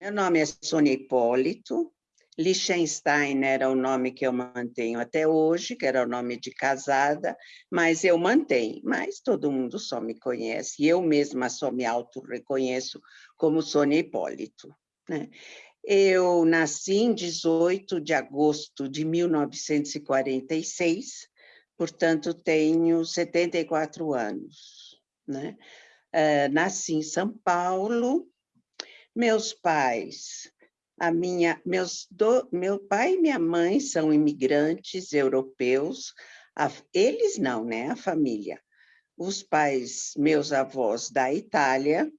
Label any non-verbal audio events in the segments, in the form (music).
Meu nome é Sônia Hipólito, Liechtenstein era o nome que eu mantenho até hoje, que era o nome de casada, mas eu mantenho. Mas todo mundo só me conhece, eu mesma só me auto-reconheço como Sônia Hipólito. Né? Eu nasci em 18 de agosto de 1946, portanto, tenho 74 anos. Né? Uh, nasci em São Paulo, meus pais a minha, meus do, meu pai e minha mãe são imigrantes europeus, a, eles não, né? A família. Os pais, meus avós da Itália,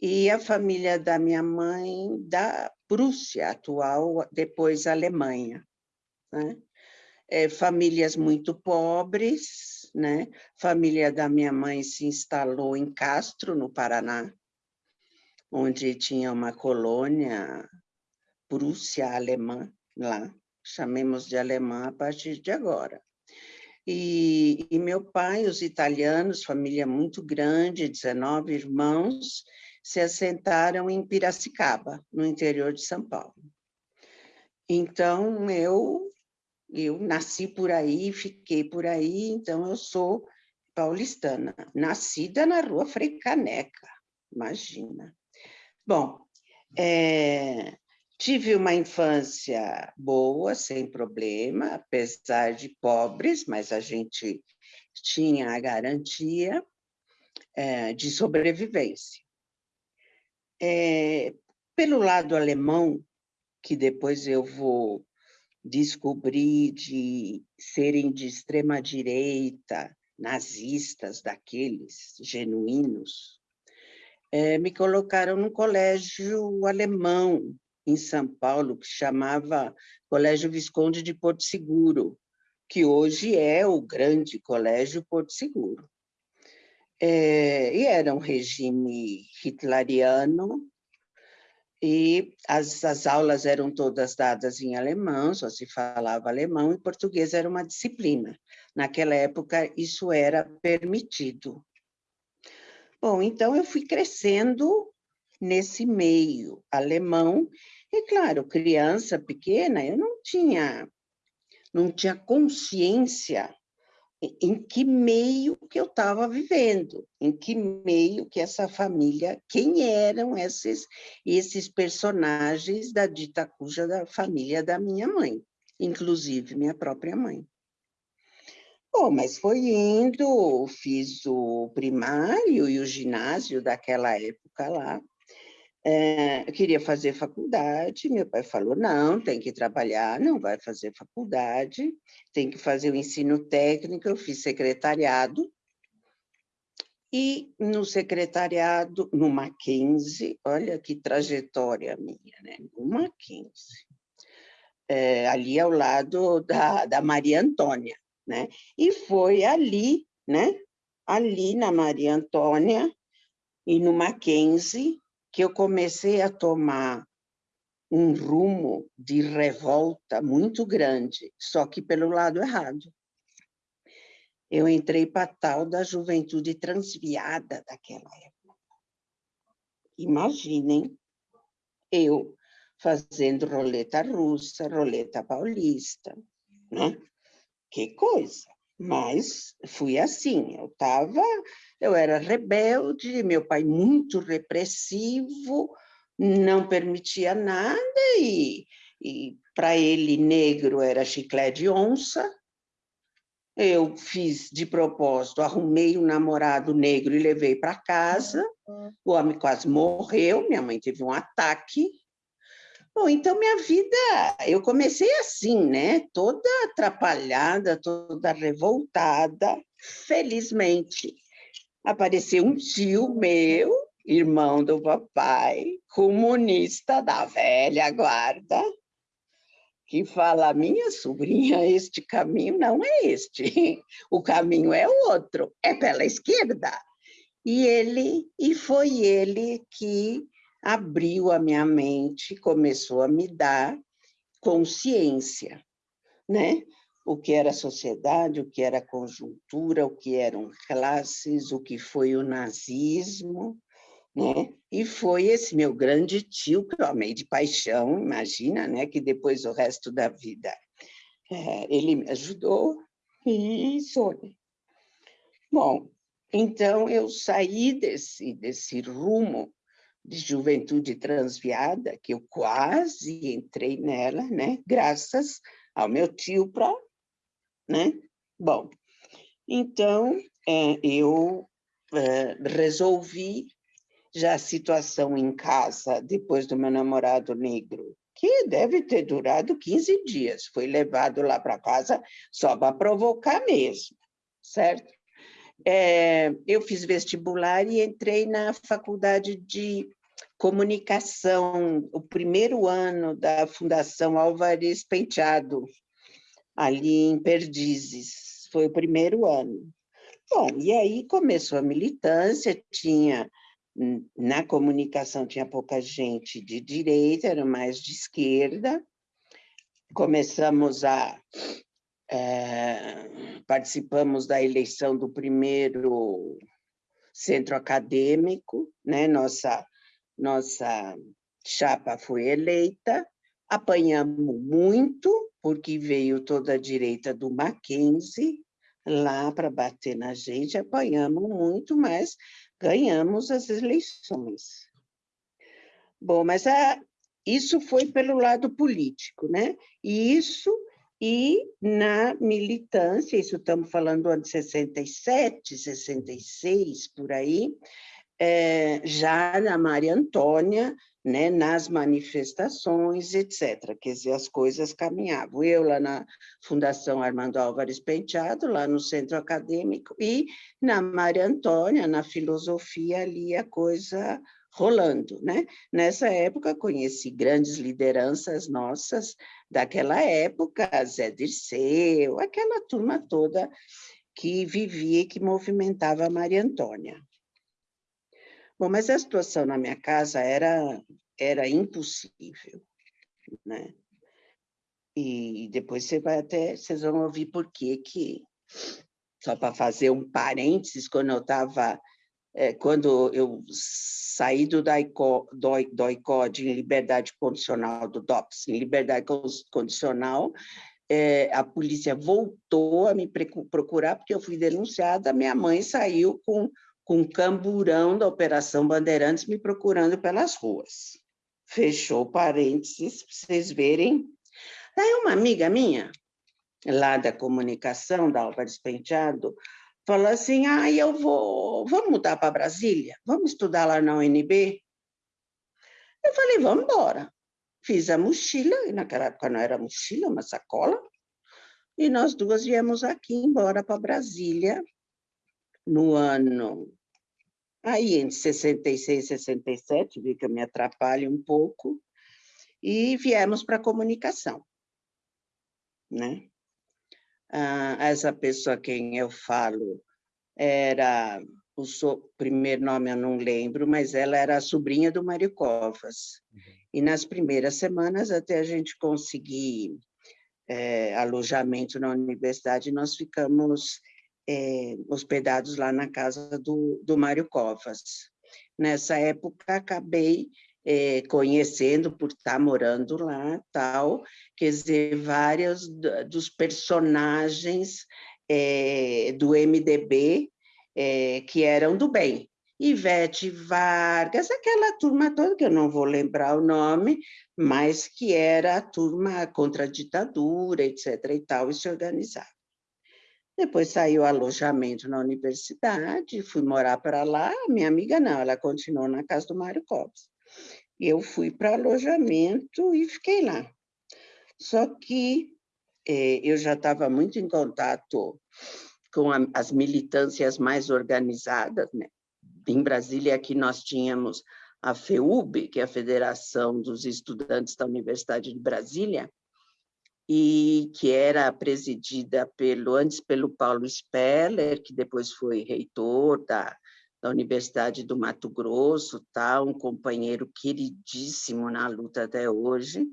e a família da minha mãe da Prússia, atual, depois Alemanha. Né? É, famílias muito pobres, né? Família da minha mãe se instalou em Castro, no Paraná, onde tinha uma colônia Prússia alemã lá, chamemos de alemã a partir de agora. E, e, meu pai, os italianos, família muito grande, 19 irmãos, se assentaram em Piracicaba, no interior de São Paulo. Então, eu, eu nasci por aí, fiquei por aí, então eu sou paulistana, nascida na rua Frei Caneca, imagina. Bom, é, Tive uma infância boa, sem problema, apesar de pobres, mas a gente tinha a garantia é, de sobrevivência. É, pelo lado alemão, que depois eu vou descobrir de serem de extrema direita, nazistas daqueles genuínos, é, me colocaram no colégio alemão, em São Paulo, que chamava Colégio Visconde de Porto Seguro, que hoje é o grande Colégio Porto Seguro. É, e era um regime hitleriano, e as, as aulas eram todas dadas em alemão, só se falava alemão, e português era uma disciplina. Naquela época, isso era permitido. Bom, então eu fui crescendo nesse meio alemão e claro, criança pequena, eu não tinha, não tinha consciência em que meio que eu estava vivendo, em que meio que essa família, quem eram esses, esses personagens da dita cuja da família da minha mãe, inclusive minha própria mãe. Bom, mas foi indo, fiz o primário e o ginásio daquela época lá, é, queria fazer faculdade, meu pai falou, não, tem que trabalhar, não vai fazer faculdade, tem que fazer o ensino técnico, eu fiz secretariado, e no secretariado, no Mackenzie, olha que trajetória minha, né? no Mackenzie, é, ali ao lado da, da Maria Antônia, né? E foi ali, né? Ali na Maria Antônia e no Mackenzie, que eu comecei a tomar um rumo de revolta muito grande, só que pelo lado errado. Eu entrei para tal da juventude transviada daquela época. Imaginem eu fazendo roleta russa, roleta paulista, né? Que coisa! Mas fui assim, eu estava, eu era rebelde, meu pai muito repressivo, não permitia nada e, e para ele negro era chiclete de onça. Eu fiz de propósito, arrumei um namorado negro e levei para casa. O homem quase morreu, minha mãe teve um ataque, Bom, então minha vida, eu comecei assim, né? Toda atrapalhada, toda revoltada. Felizmente, apareceu um tio meu, irmão do papai, comunista da velha guarda, que fala, minha sobrinha, este caminho não é este, (laughs) o caminho é outro, é pela esquerda. E ele, e foi ele que abriu a minha mente, começou a me dar consciência, né? O que era sociedade, o que era conjuntura, o que eram classes, o que foi o nazismo, né? E foi esse meu grande tio que eu amei de paixão, imagina, né? Que depois o resto da vida é, ele me ajudou e isso. Bom, então eu saí desse desse rumo de juventude transviada que eu quase entrei nela, né? Graças ao meu tio para, né? Bom, então é, eu é, resolvi já a situação em casa, depois do meu namorado negro, que deve ter durado 15 dias, foi levado lá para casa só para provocar mesmo, certo? É, eu fiz vestibular e entrei na faculdade de comunicação, o primeiro ano da Fundação Álvares Penteado, ali em Perdizes, foi o primeiro ano. Bom, e aí começou a militância, tinha na comunicação tinha pouca gente de direita, era mais de esquerda. Começamos a... É, participamos da eleição do primeiro centro acadêmico, né? nossa, nossa chapa foi eleita, apanhamos muito, porque veio toda a direita do Mackenzie lá para bater na gente, apanhamos muito, mas ganhamos as eleições. Bom, mas a, isso foi pelo lado político, né? E isso, e na militância, isso estamos falando do ano de 67, 66, por aí, é, já na Maria Antônia, né, nas manifestações, etc. Quer dizer, as coisas caminhavam. Eu lá na Fundação Armando Álvares Penteado, lá no centro acadêmico, e na Maria Antônia, na filosofia, ali a coisa rolando. Né? Nessa época, conheci grandes lideranças nossas daquela época, Zé Dirceu, aquela turma toda que vivia e que movimentava a Maria Antônia. Bom, mas a situação na minha casa era, era impossível, né? E depois você vai até, vocês vão ouvir por quê que, só para fazer um parênteses, quando eu estava, é, quando eu saí do DOICO, DOICOD em liberdade condicional, do DOPS em liberdade condicional, é, a polícia voltou a me procurar porque eu fui denunciada, minha mãe saiu com com camburão da Operação Bandeirantes me procurando pelas ruas. Fechou parênteses, para vocês verem. Daí uma amiga minha, lá da comunicação, da Álvares Penteado, falou assim, ah, eu vou, vamos mudar para Brasília? Vamos estudar lá na UNB? Eu falei, vamos embora. Fiz a mochila, e naquela época não era mochila, uma sacola, e nós duas viemos aqui embora para Brasília no ano Aí, entre 66 e 67, vi que eu me atrapalho um pouco, e viemos para a comunicação. Né? Ah, essa pessoa a quem eu falo era, o so, primeiro nome eu não lembro, mas ela era a sobrinha do Mário Covas. Uhum. E nas primeiras semanas, até a gente conseguir é, alojamento na universidade, nós ficamos é, hospedados lá na casa do, do Mário Covas. Nessa época, acabei é, conhecendo, por estar morando lá, tal, quer dizer, vários dos personagens é, do MDB é, que eram do bem. Ivete Vargas, aquela turma toda, que eu não vou lembrar o nome, mas que era a turma contra a ditadura, etc. e tal, e se organizava. Depois saiu alojamento na universidade, fui morar para lá, minha amiga não, ela continuou na casa do Mário Copes. Eu fui para alojamento e fiquei lá. Só que eh, eu já estava muito em contato com a, as militâncias mais organizadas, né? Em Brasília, aqui nós tínhamos a FEUB, que é a Federação dos Estudantes da Universidade de Brasília, e que era presidida pelo, antes pelo Paulo Speller, que depois foi reitor da, da Universidade do Mato Grosso, tá? um companheiro queridíssimo na luta até hoje.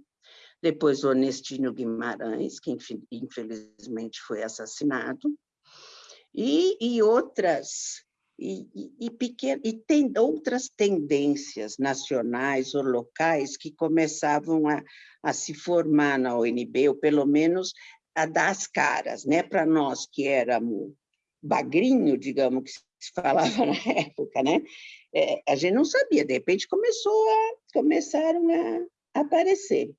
Depois o Onestino Guimarães, que infelizmente foi assassinado. E, e outras e, e, e, tem outras tendências nacionais ou locais que começavam a, a se formar na ONB, ou pelo menos a dar as caras, né? para nós que éramos bagrinho, digamos, que se falava (laughs) na época, né? É, a gente não sabia, de repente começou a, começaram a aparecer.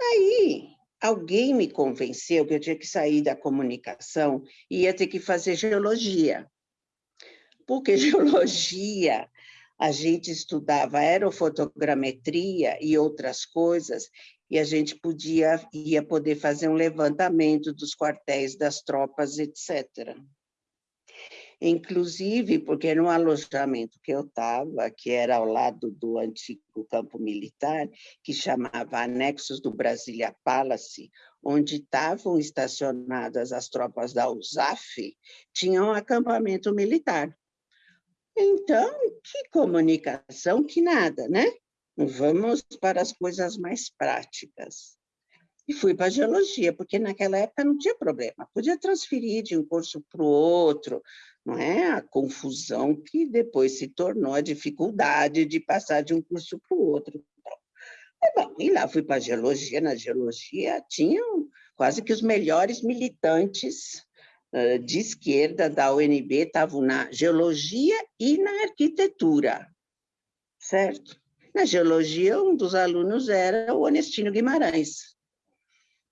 Aí, alguém me convenceu que eu tinha que sair da comunicação e ia ter que fazer geologia porque (laughs) geologia, a gente estudava aerofotogrametria e outras coisas, e a gente podia, ia poder fazer um levantamento dos quartéis das tropas, etc. Inclusive, porque no alojamento que eu estava, que era ao lado do antigo campo militar, que chamava Anexos do Brasília Palace, onde estavam estacionadas as tropas da USAF, tinha um acampamento militar. Então, que comunicação, que nada, né? Vamos para as coisas mais práticas. E fui para geologia, porque naquela época não tinha problema, podia transferir de um curso para o outro, não é? A confusão que depois se tornou a dificuldade de passar de um curso para o outro. Bom, e lá fui para a geologia, na geologia tinham quase que os melhores militantes de esquerda da UNB estavam na geologia e na arquitetura, certo? Na geologia, um dos alunos era o Onestino Guimarães.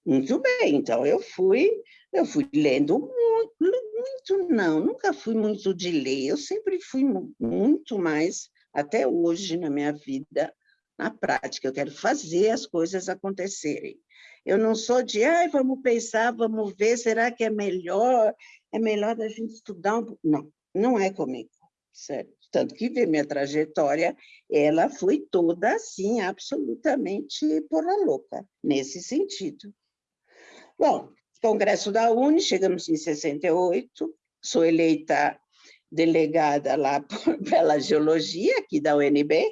Muito bem, então eu fui, eu fui lendo muito, muito não, nunca fui muito de ler, eu sempre fui muito mais, até hoje na minha vida, na prática, eu quero fazer as coisas acontecerem. Eu não sou de, ai, vamos pensar, vamos ver, será que é melhor? É melhor a gente estudar um Não, não é comigo, certo? Tanto que ver minha trajetória, ela foi toda assim, absolutamente porra louca, nesse sentido. Bom, Congresso da Uni, chegamos em 68, sou eleita delegada lá (laughs) pela geologia, aqui da UNB,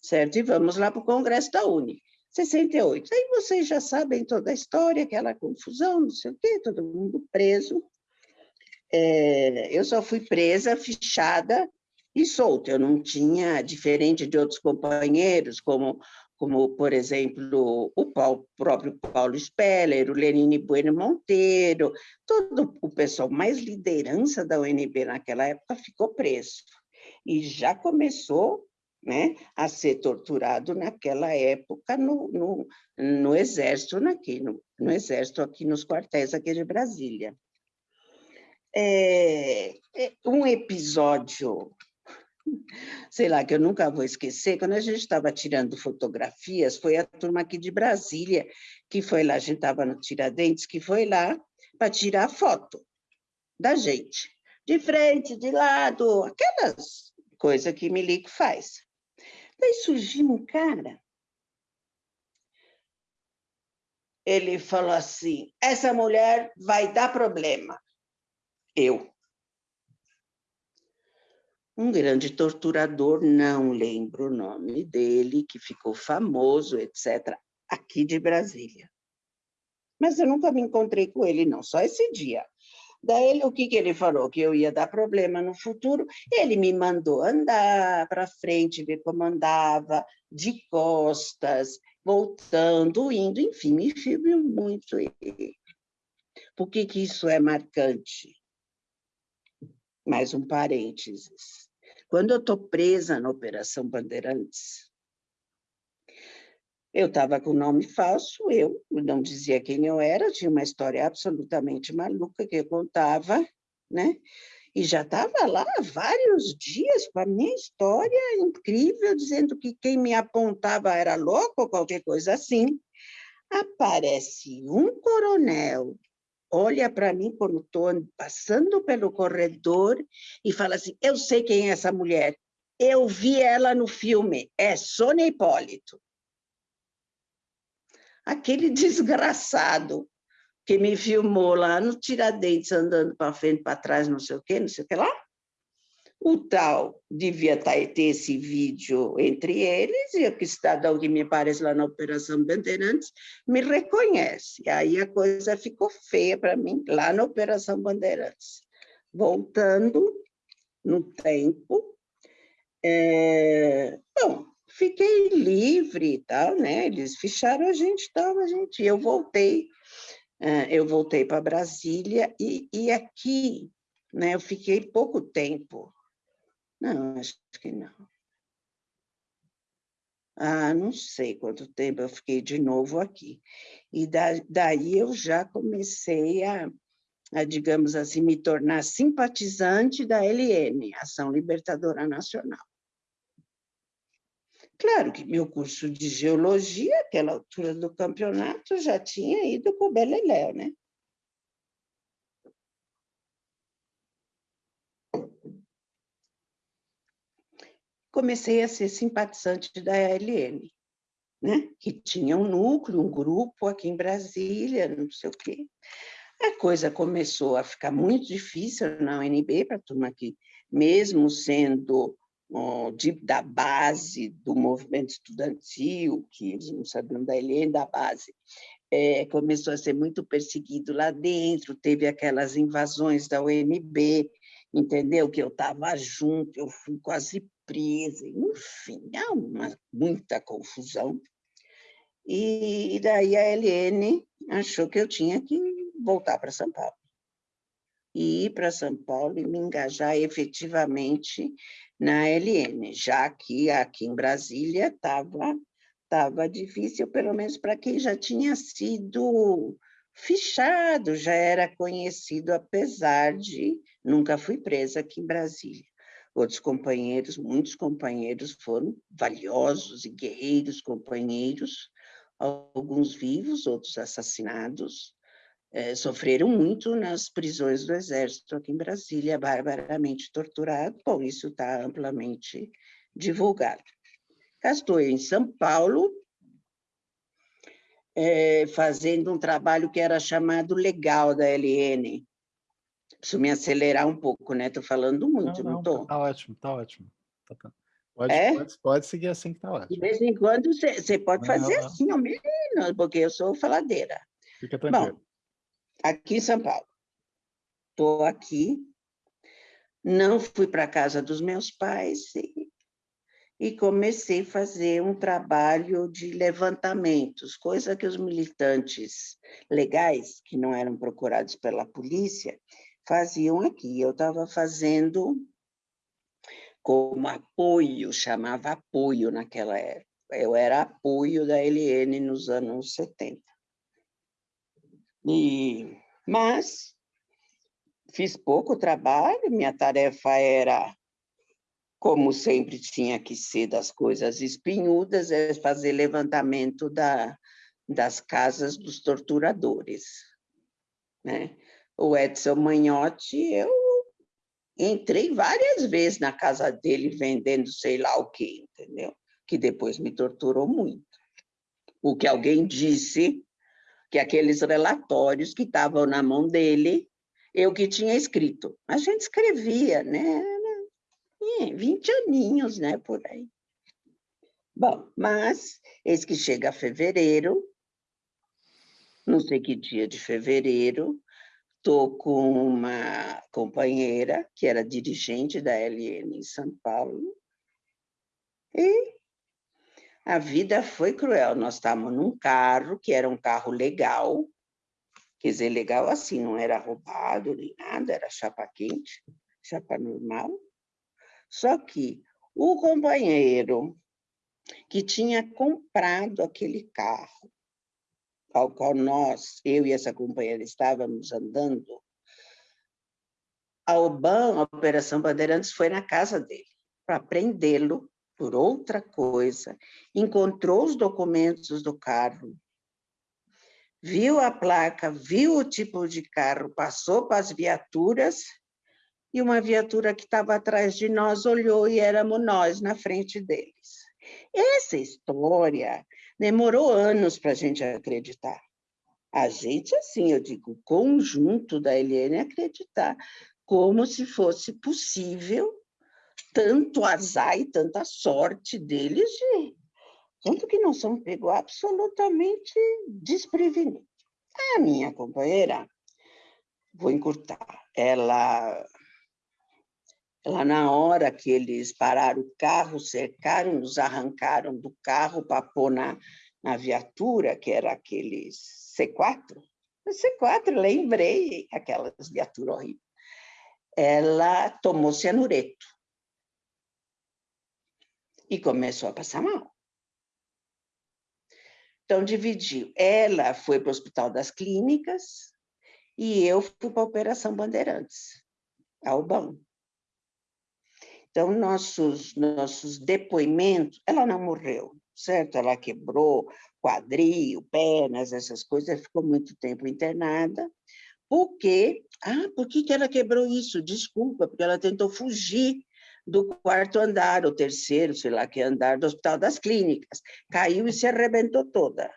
certo? E vamos lá para o Congresso da Uni. 68. Aí vocês já sabem toda a história, aquela confusão, não sei o quê, todo mundo preso. É, eu só fui presa, fichada e solta. Eu não tinha, diferente de outros companheiros, como, como por exemplo, o Paulo, próprio Paulo Speller, o Lenine Bueno Monteiro, todo o pessoal mais liderança da UNB naquela época ficou preso. E já começou né, a ser torturado naquela época no, no, no exército, aqui, no, no, exército aqui nos quartéis aqui de Brasília. É, é, um episódio, sei lá, que eu nunca vou esquecer, quando a gente estava tirando fotografias, foi a turma aqui de Brasília, que foi lá, a gente estava no Tiradentes, que foi lá para tirar foto da gente, de frente, de lado, aquelas coisas que Milico faz. Daí surgiu um cara. Ele falou assim: essa mulher vai dar problema. Eu. Um grande torturador, não lembro o nome dele, que ficou famoso, etc., aqui de Brasília. Mas eu nunca me encontrei com ele, não, só esse dia. Daí, o que, que ele falou? Que eu ia dar problema no futuro. Ele me mandou andar para frente, ver como andava, de costas, voltando, indo, enfim, me filmou muito. Por que, que isso é marcante? Mais um parênteses. Quando eu estou presa na Operação Bandeirantes, eu estava com nome falso, eu não dizia quem eu era, tinha uma história absolutamente maluca que eu contava, né? E já estava lá vários dias com a minha história incrível, dizendo que quem me apontava era louco ou qualquer coisa assim. Aparece um coronel, olha para mim quando estou passando pelo corredor e fala assim, eu sei quem é essa mulher, eu vi ela no filme, é Sônia Hipólito. Aquele (laughs) desgraçado que me filmou lá no Tiradentes, andando para frente, para trás, não sei o quê, não sei o que lá. O tal devia tá, ter esse vídeo entre eles, e o que cidadão que me aparece lá na Operação Bandeirantes me reconhece. Aí a coisa ficou feia para mim, lá na Operação Bandeirantes. Voltando, no tempo. É, bom, fiquei livre e tal, né? Eles fecharam a gente e tal, a gente, eu voltei, é, eu voltei para Brasília e, e aqui, né? Eu fiquei pouco tempo. Não, acho que não. Ah, não sei quanto tempo eu fiquei de novo aqui. E da, daí eu já comecei a, a, digamos assim, me tornar simpatizante da LN, Ação Libertadora Nacional. Claro que meu curso de geologia, aquela altura do campeonato, já tinha ido para o Beleléu, né? Comecei a ser simpatizante da LN, né? que tinha um núcleo, um grupo aqui em Brasília, não sei o quê. A coisa começou a ficar muito difícil na UNB, para a turma que, mesmo sendo de, da base do movimento estudantil, que eles não sabiam da LN, da base, é, começou a ser muito perseguido lá dentro, teve aquelas invasões da UNB, entendeu? Que eu estava junto, eu fui quase presa, enfim, há uma, muita confusão. E, daí a LN achou que eu tinha que voltar para São Paulo. E ir para São Paulo e me engajar efetivamente na LN, já que aqui em Brasília estava tava difícil, pelo menos para quem já tinha sido fichado, já era conhecido, apesar de nunca fui presa aqui em Brasília. Outros companheiros, muitos companheiros foram valiosos e guerreiros companheiros, alguns vivos, outros assassinados, é, sofreram muito nas prisões do Exército aqui em Brasília, barbaramente torturado. Bom, isso está amplamente divulgado. Estou em São Paulo, é, fazendo um trabalho que era chamado Legal da LN. Preciso me acelerar um pouco, né? Estou falando muito, não estou? Está ótimo, está ótimo. Tá, tá. Pode, é? pode, pode, seguir assim que está ótimo. De vez em quando você pode fazer assim, ao menos, porque eu sou faladeira. Fica tranquilo. Bom, aqui em São Paulo. Estou aqui, não fui para a casa dos meus pais e, e, comecei a fazer um trabalho de levantamentos, coisa que os militantes legais, que não eram procurados pela polícia, faziam aqui. Eu estava fazendo como apoio, chamava apoio naquela época. Eu era apoio da LN nos anos 70. E, mas fiz pouco trabalho, minha tarefa era, como sempre tinha que ser das coisas espinhudas, é fazer levantamento da, das casas dos torturadores. Né? O Edson Manhotti, eu entrei várias vezes na casa dele vendendo sei lá o quê, entendeu? Que depois me torturou muito. O que alguém disse que aqueles relatórios que estavam na mão dele, eu que tinha escrito. A gente escrevia, né? 20 aninhos, né, por aí. Bom, mas eis que chega fevereiro, não sei que dia de fevereiro, estou com uma companheira que era dirigente da LN em São Paulo, e a vida foi cruel. Nós estávamos num carro, que era um carro legal, quer dizer, legal assim, não era roubado nem nada, era chapa quente, chapa normal. Só que o companheiro que tinha comprado aquele carro, ao qual nós, eu e essa companheira, estávamos andando, a OBAN, a Operação Bandeirantes, foi na casa dele para prendê-lo por outra coisa, encontrou os documentos do carro, viu a placa, viu o tipo de carro, passou para as viaturas, e uma viatura que estava atrás de nós olhou e éramos nós na frente deles. Essa história demorou anos para a gente acreditar. A gente, assim, eu digo, o conjunto da Helene acreditar, como se fosse possível tanto azar e tanta sorte deles, de, tanto que não são pegos absolutamente desprevenidos. A minha companheira, vou encurtar, ela Lá na hora que eles pararam o carro, cercaram, nos arrancaram do carro para pôr na, na viatura, que era aqueles C4. O C4, lembrei, aquelas viaturas horríveis. Ela tomou cianureto. E começou a passar mal. Então, dividiu. Ela foi para o Hospital das Clínicas e eu fui para a Operação Bandeirantes, Albão. Então, nossos, nossos depoimentos, ela não morreu, certo? Ela quebrou quadril, pernas, essas coisas, ficou muito tempo internada. Por quê? Ah, por que, que ela quebrou isso? Desculpa, porque ela tentou fugir do quarto andar, o terceiro, sei lá que andar, do Hospital das Clínicas. Caiu e se arrebentou toda.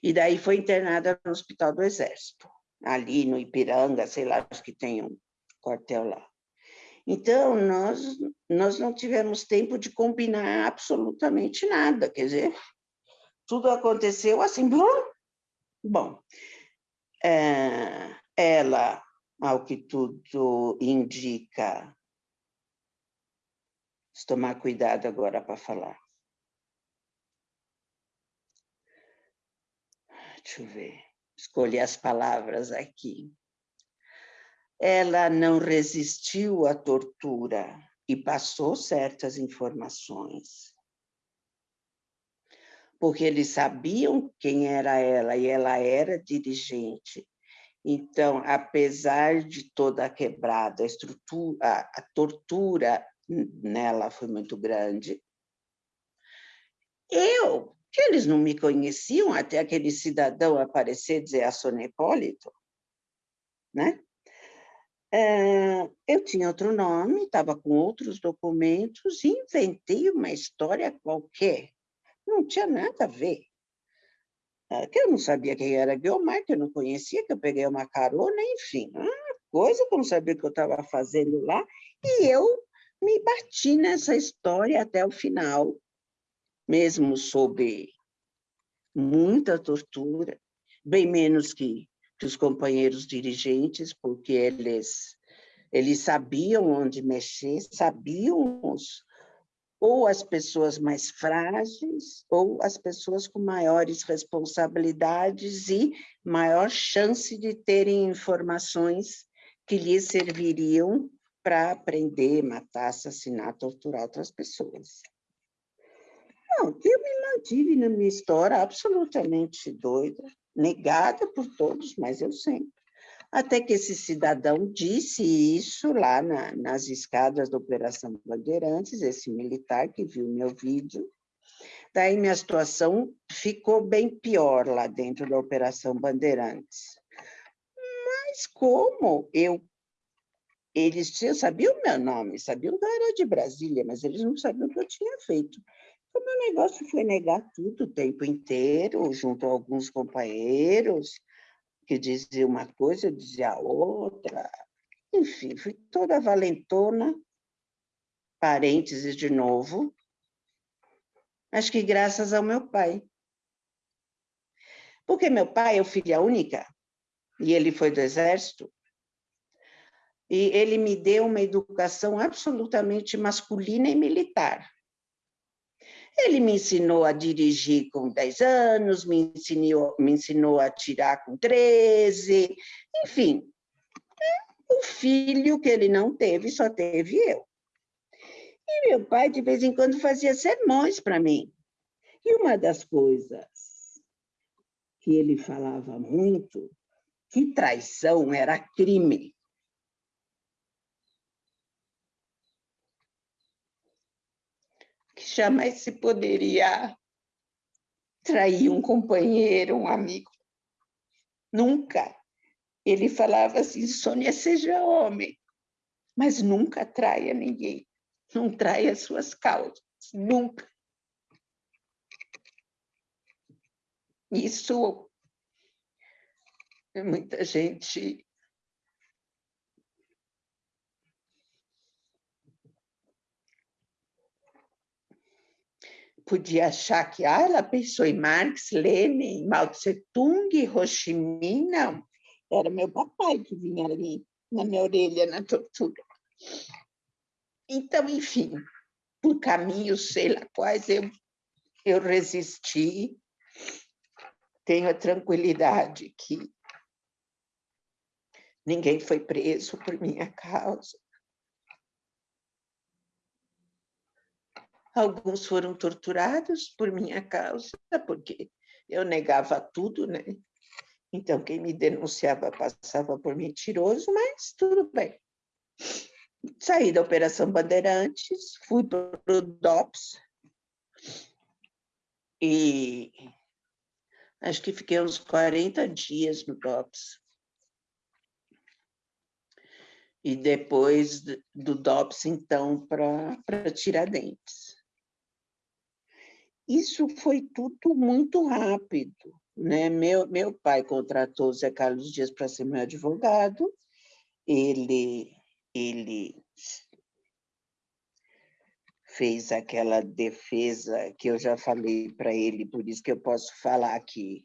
E daí foi internada no Hospital do Exército, ali no Ipiranga, sei lá, acho que tem um quartel lá. Então, nós, nós não tivemos tempo de combinar absolutamente nada, quer dizer, tudo aconteceu assim, bom, é, ela, ao que tudo indica, Vou tomar cuidado agora para falar. Deixa eu ver, escolher as palavras aqui ela não resistiu à tortura e passou certas informações. Porque eles sabiam quem era ela e ela era dirigente. Então, apesar de toda a quebrada, a estrutura, a, tortura nela foi muito grande. Eu, que eles não me conheciam até aquele cidadão aparecer e dizer a Sônia Hipólito, né? É, eu tinha outro nome, estava com outros documentos e inventei uma história qualquer. Não tinha nada a ver. É, que eu não sabia quem era Guilmar, que eu não conhecia, que eu peguei uma carona, enfim. Uma coisa que eu não sabia o que eu estava fazendo lá. E eu me bati nessa história até o final, mesmo sob muita tortura, bem menos que os companheiros dirigentes, porque eles, eles sabiam onde mexer, sabiam os, ou as pessoas mais frágeis, ou as pessoas com maiores responsabilidades e maior chance de terem informações que lhes serviriam para aprender, matar, assassinar, torturar outras pessoas. Não, eu me mantive na minha história absolutamente doida, negada por todos, mas eu sempre. Até que esse cidadão disse isso lá na, nas escadas da Operação Bandeirantes, esse militar que viu meu vídeo. Daí minha situação ficou bem pior lá dentro da Operação Bandeirantes. Mas como eu eles sabiam o meu nome, sabiam que eu era de Brasília, mas eles não sabiam o que eu tinha feito. O meu negócio foi negar tudo o tempo inteiro, junto a alguns companheiros, que diziam uma coisa, dizia a outra. Enfim, fui toda valentona, parênteses de novo. Acho que graças ao meu pai. Porque meu pai é filha única, e ele foi do exército, e ele me deu uma educação absolutamente masculina e militar. Ele me ensinou a dirigir com 10 anos, me ensinou, me ensinou a tirar com 13, enfim. O filho que ele não teve, só teve eu. E meu pai, de vez em quando, fazia sermões para mim. E uma das coisas que ele falava muito, que traição era crime. Jamais se poderia trair um companheiro, um amigo. Nunca. Ele falava assim, Sônia, seja homem, mas nunca traia ninguém. Não traia suas causas, nunca. Isso muita gente podia achar que ah, ela pensou em Marx, Lenin, Mao Tse Tung, Ho Chi Minh, não. Era meu papai que vinha ali na minha orelha na tortura. Então, enfim, por caminhos, sei lá quais, eu, eu resisti. Tenho a tranquilidade que ninguém foi preso por minha causa. Alguns foram torturados por minha causa, porque eu negava tudo, né? Então, quem me denunciava passava por mentiroso, mas tudo bem. Saí da Operação Bandeirantes, fui para o DOPS e acho que fiquei uns 40 dias no DOPS. E depois do DOPS, então, para Tiradentes. Isso foi tudo muito rápido. Né? Meu, meu pai contratou o Zé Carlos Dias para ser meu advogado, ele, ele fez aquela defesa que eu já falei para ele, por isso que eu posso falar aqui.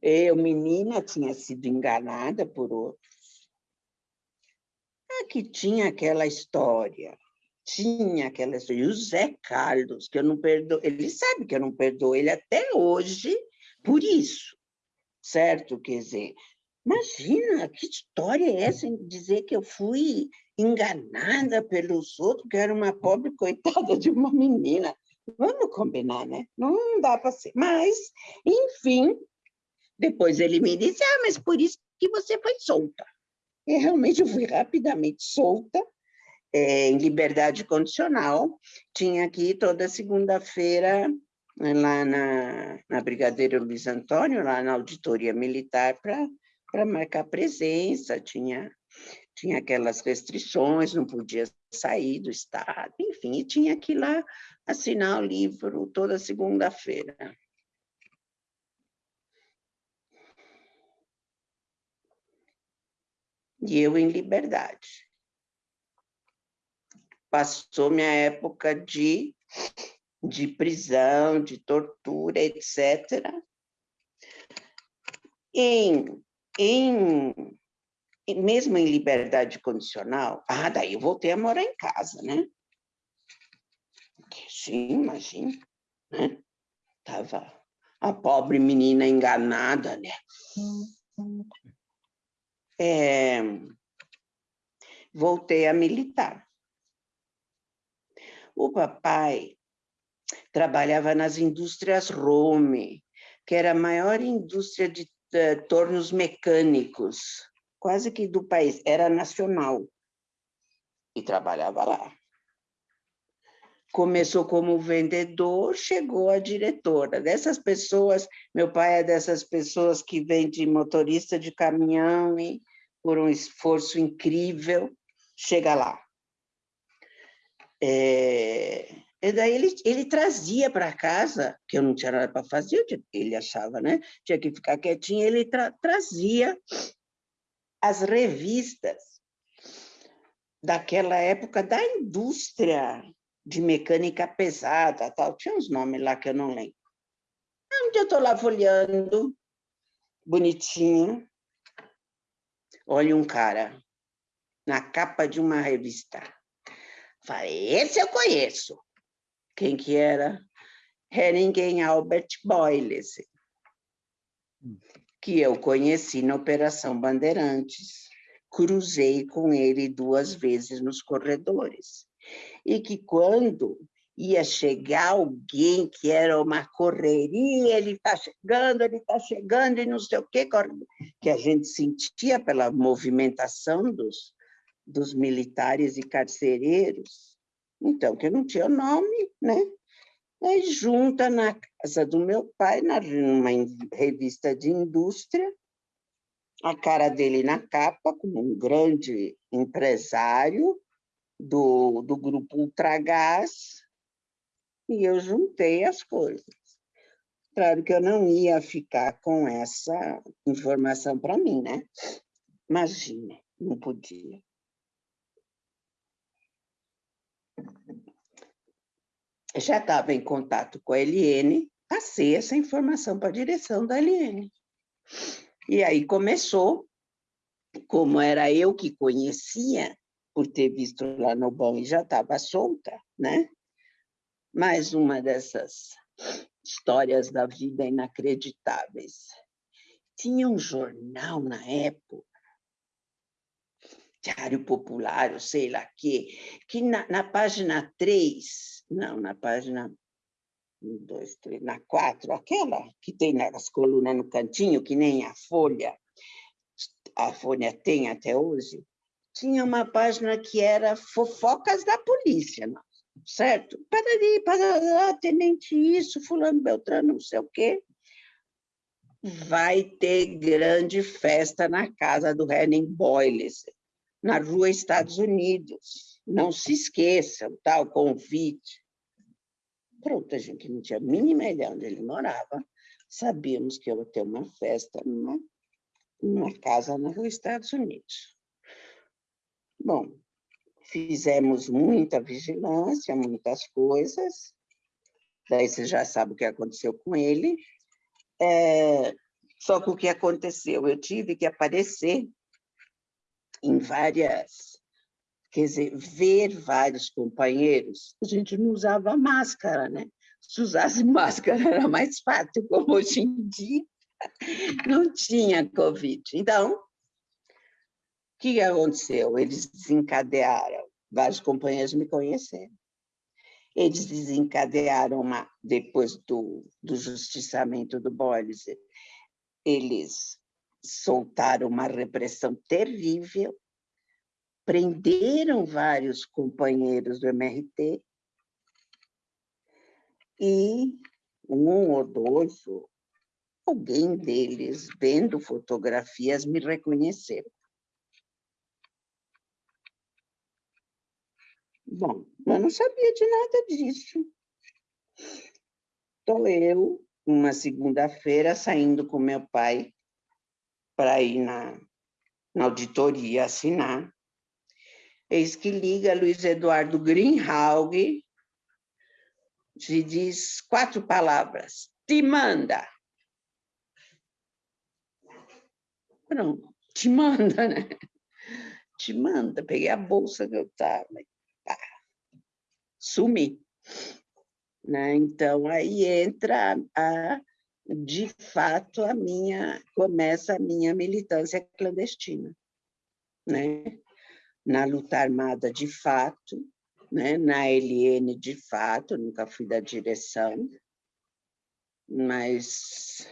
Eu, menina, tinha sido enganada por outros. Aqui tinha aquela história tinha aquela história. E o Zé Carlos, que eu não perdoo, ele sabe que eu não perdoo ele até hoje por isso, certo? Quer dizer, imagina, que história é essa em dizer que eu fui enganada pelos outros, que era uma pobre coitada de uma menina. Vamos combinar, né? Não dá para ser. Mas, enfim, depois ele me disse, ah, mas por isso que você foi solta. E realmente eu fui rapidamente solta, é, em liberdade condicional, tinha aqui toda segunda-feira, lá na, na Brigadeiro Luiz Antônio, lá na auditoria militar, para marcar presença, tinha, tinha aquelas restrições, não podia sair do estado, enfim, e tinha que ir lá assinar o livro toda segunda-feira. E eu em liberdade passou minha época de, de prisão, de tortura, etc. Em, em, mesmo em liberdade condicional, ah, daí eu voltei a morar em casa, né? Sim, imagina, né? Tava a pobre menina enganada, né? É, voltei a militar. O papai trabalhava nas indústrias Rome, que era a maior indústria de uh, tornos mecânicos, quase que do país, era nacional, e trabalhava lá. Começou como vendedor, chegou a diretora. Dessas pessoas, meu pai é dessas pessoas que vem de motorista de caminhão e, por um esforço incrível, chega lá. É, e daí ele, ele trazia para casa, que eu não tinha nada para fazer, ele achava, né? Tinha que ficar quietinho, ele tra trazia as revistas daquela época da indústria de mecânica pesada, tal. Tinha uns nomes lá que eu não lembro. Um dia eu estou lá folheando, bonitinho, olha um cara na capa de uma revista Falei, esse eu conheço. Quem que era? Ninguém Albert Boyles, hum. que eu conheci na Operação Bandeirantes. Cruzei com ele duas vezes nos corredores. E que quando ia chegar alguém que era uma correria, ele está chegando, ele está chegando, e não sei o quê, que a gente sentia pela movimentação dos, dos militares e carcereiros, então, que não tinha nome, né? Aí junta na casa do meu pai, numa revista de indústria, a cara dele na capa, como um grande empresário do, do grupo Ultragás, e eu juntei as coisas. Claro que eu não ia ficar com essa informação para mim, né? Imagina, não podia. Já estava em contato com a LN, passei essa informação para a direção da LN. E aí começou, como era eu que conhecia, por ter visto lá no bom e já estava solta, né? Mais uma dessas histórias da vida inacreditáveis. Tinha um jornal na época, Diário Popular, sei lá que, que na, na página 3, não, na página um, dois, três, na quatro, aquela que tem nas colunas no cantinho, que nem a Folha, a Folha tem até hoje, tinha uma página que era fofocas da polícia, certo? Parari, parará, tenente isso, fulano Beltrano, não sei o quê. Vai ter grande festa na casa do Henning Boyles, na rua Estados Unidos. Não se esqueçam, tal tá, convite. Pronto, a gente não tinha a mínima ideia onde ele morava, sabíamos que ia ter uma festa numa, numa casa na rua Estados Unidos. Bom, fizemos muita vigilância, muitas coisas, daí você já sabe o que aconteceu com ele, é, só que o que aconteceu? Eu tive que aparecer em várias, quer dizer, ver vários companheiros, a gente não usava máscara, né? Se usasse (laughs) máscara era mais fácil, como hoje em dia (laughs) não tinha Covid. Então, que aconteceu? Eles desencadearam, vários companheiros me conheceram. Eles desencadearam, uma, depois do, do justiçamento do Boris, eles soltaram uma repressão terrível, prenderam vários companheiros do MRT e um ou dois, alguém deles, vendo fotografias, me reconheceram. Bom, eu não sabia de nada disso. Estou eu, uma segunda-feira, saindo com meu pai para ir na, na auditoria assinar. Eis que liga Luiz Eduardo Greenhalg e diz quatro palavras. Te manda. Pronto, te manda, né? Te manda. Peguei a bolsa que eu estava pá, sumi. Né? Então, aí entra, a, de fato, a minha, começa a minha militância clandestina. Né? Na luta armada, de fato, né? na LN, de fato, nunca fui da direção, mas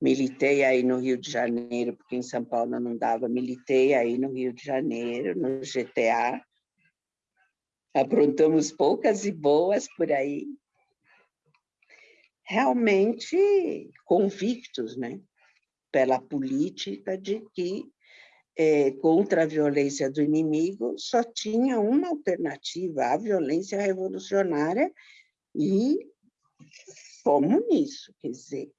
militei aí no Rio de Janeiro, porque em São Paulo não dava, militei aí no Rio de Janeiro, no GTA, aprontamos poucas e boas por aí, realmente convictos, né? Pela política de que é, contra a violência do inimigo só tinha uma alternativa, a violência revolucionária, e fomos nisso, quer dizer,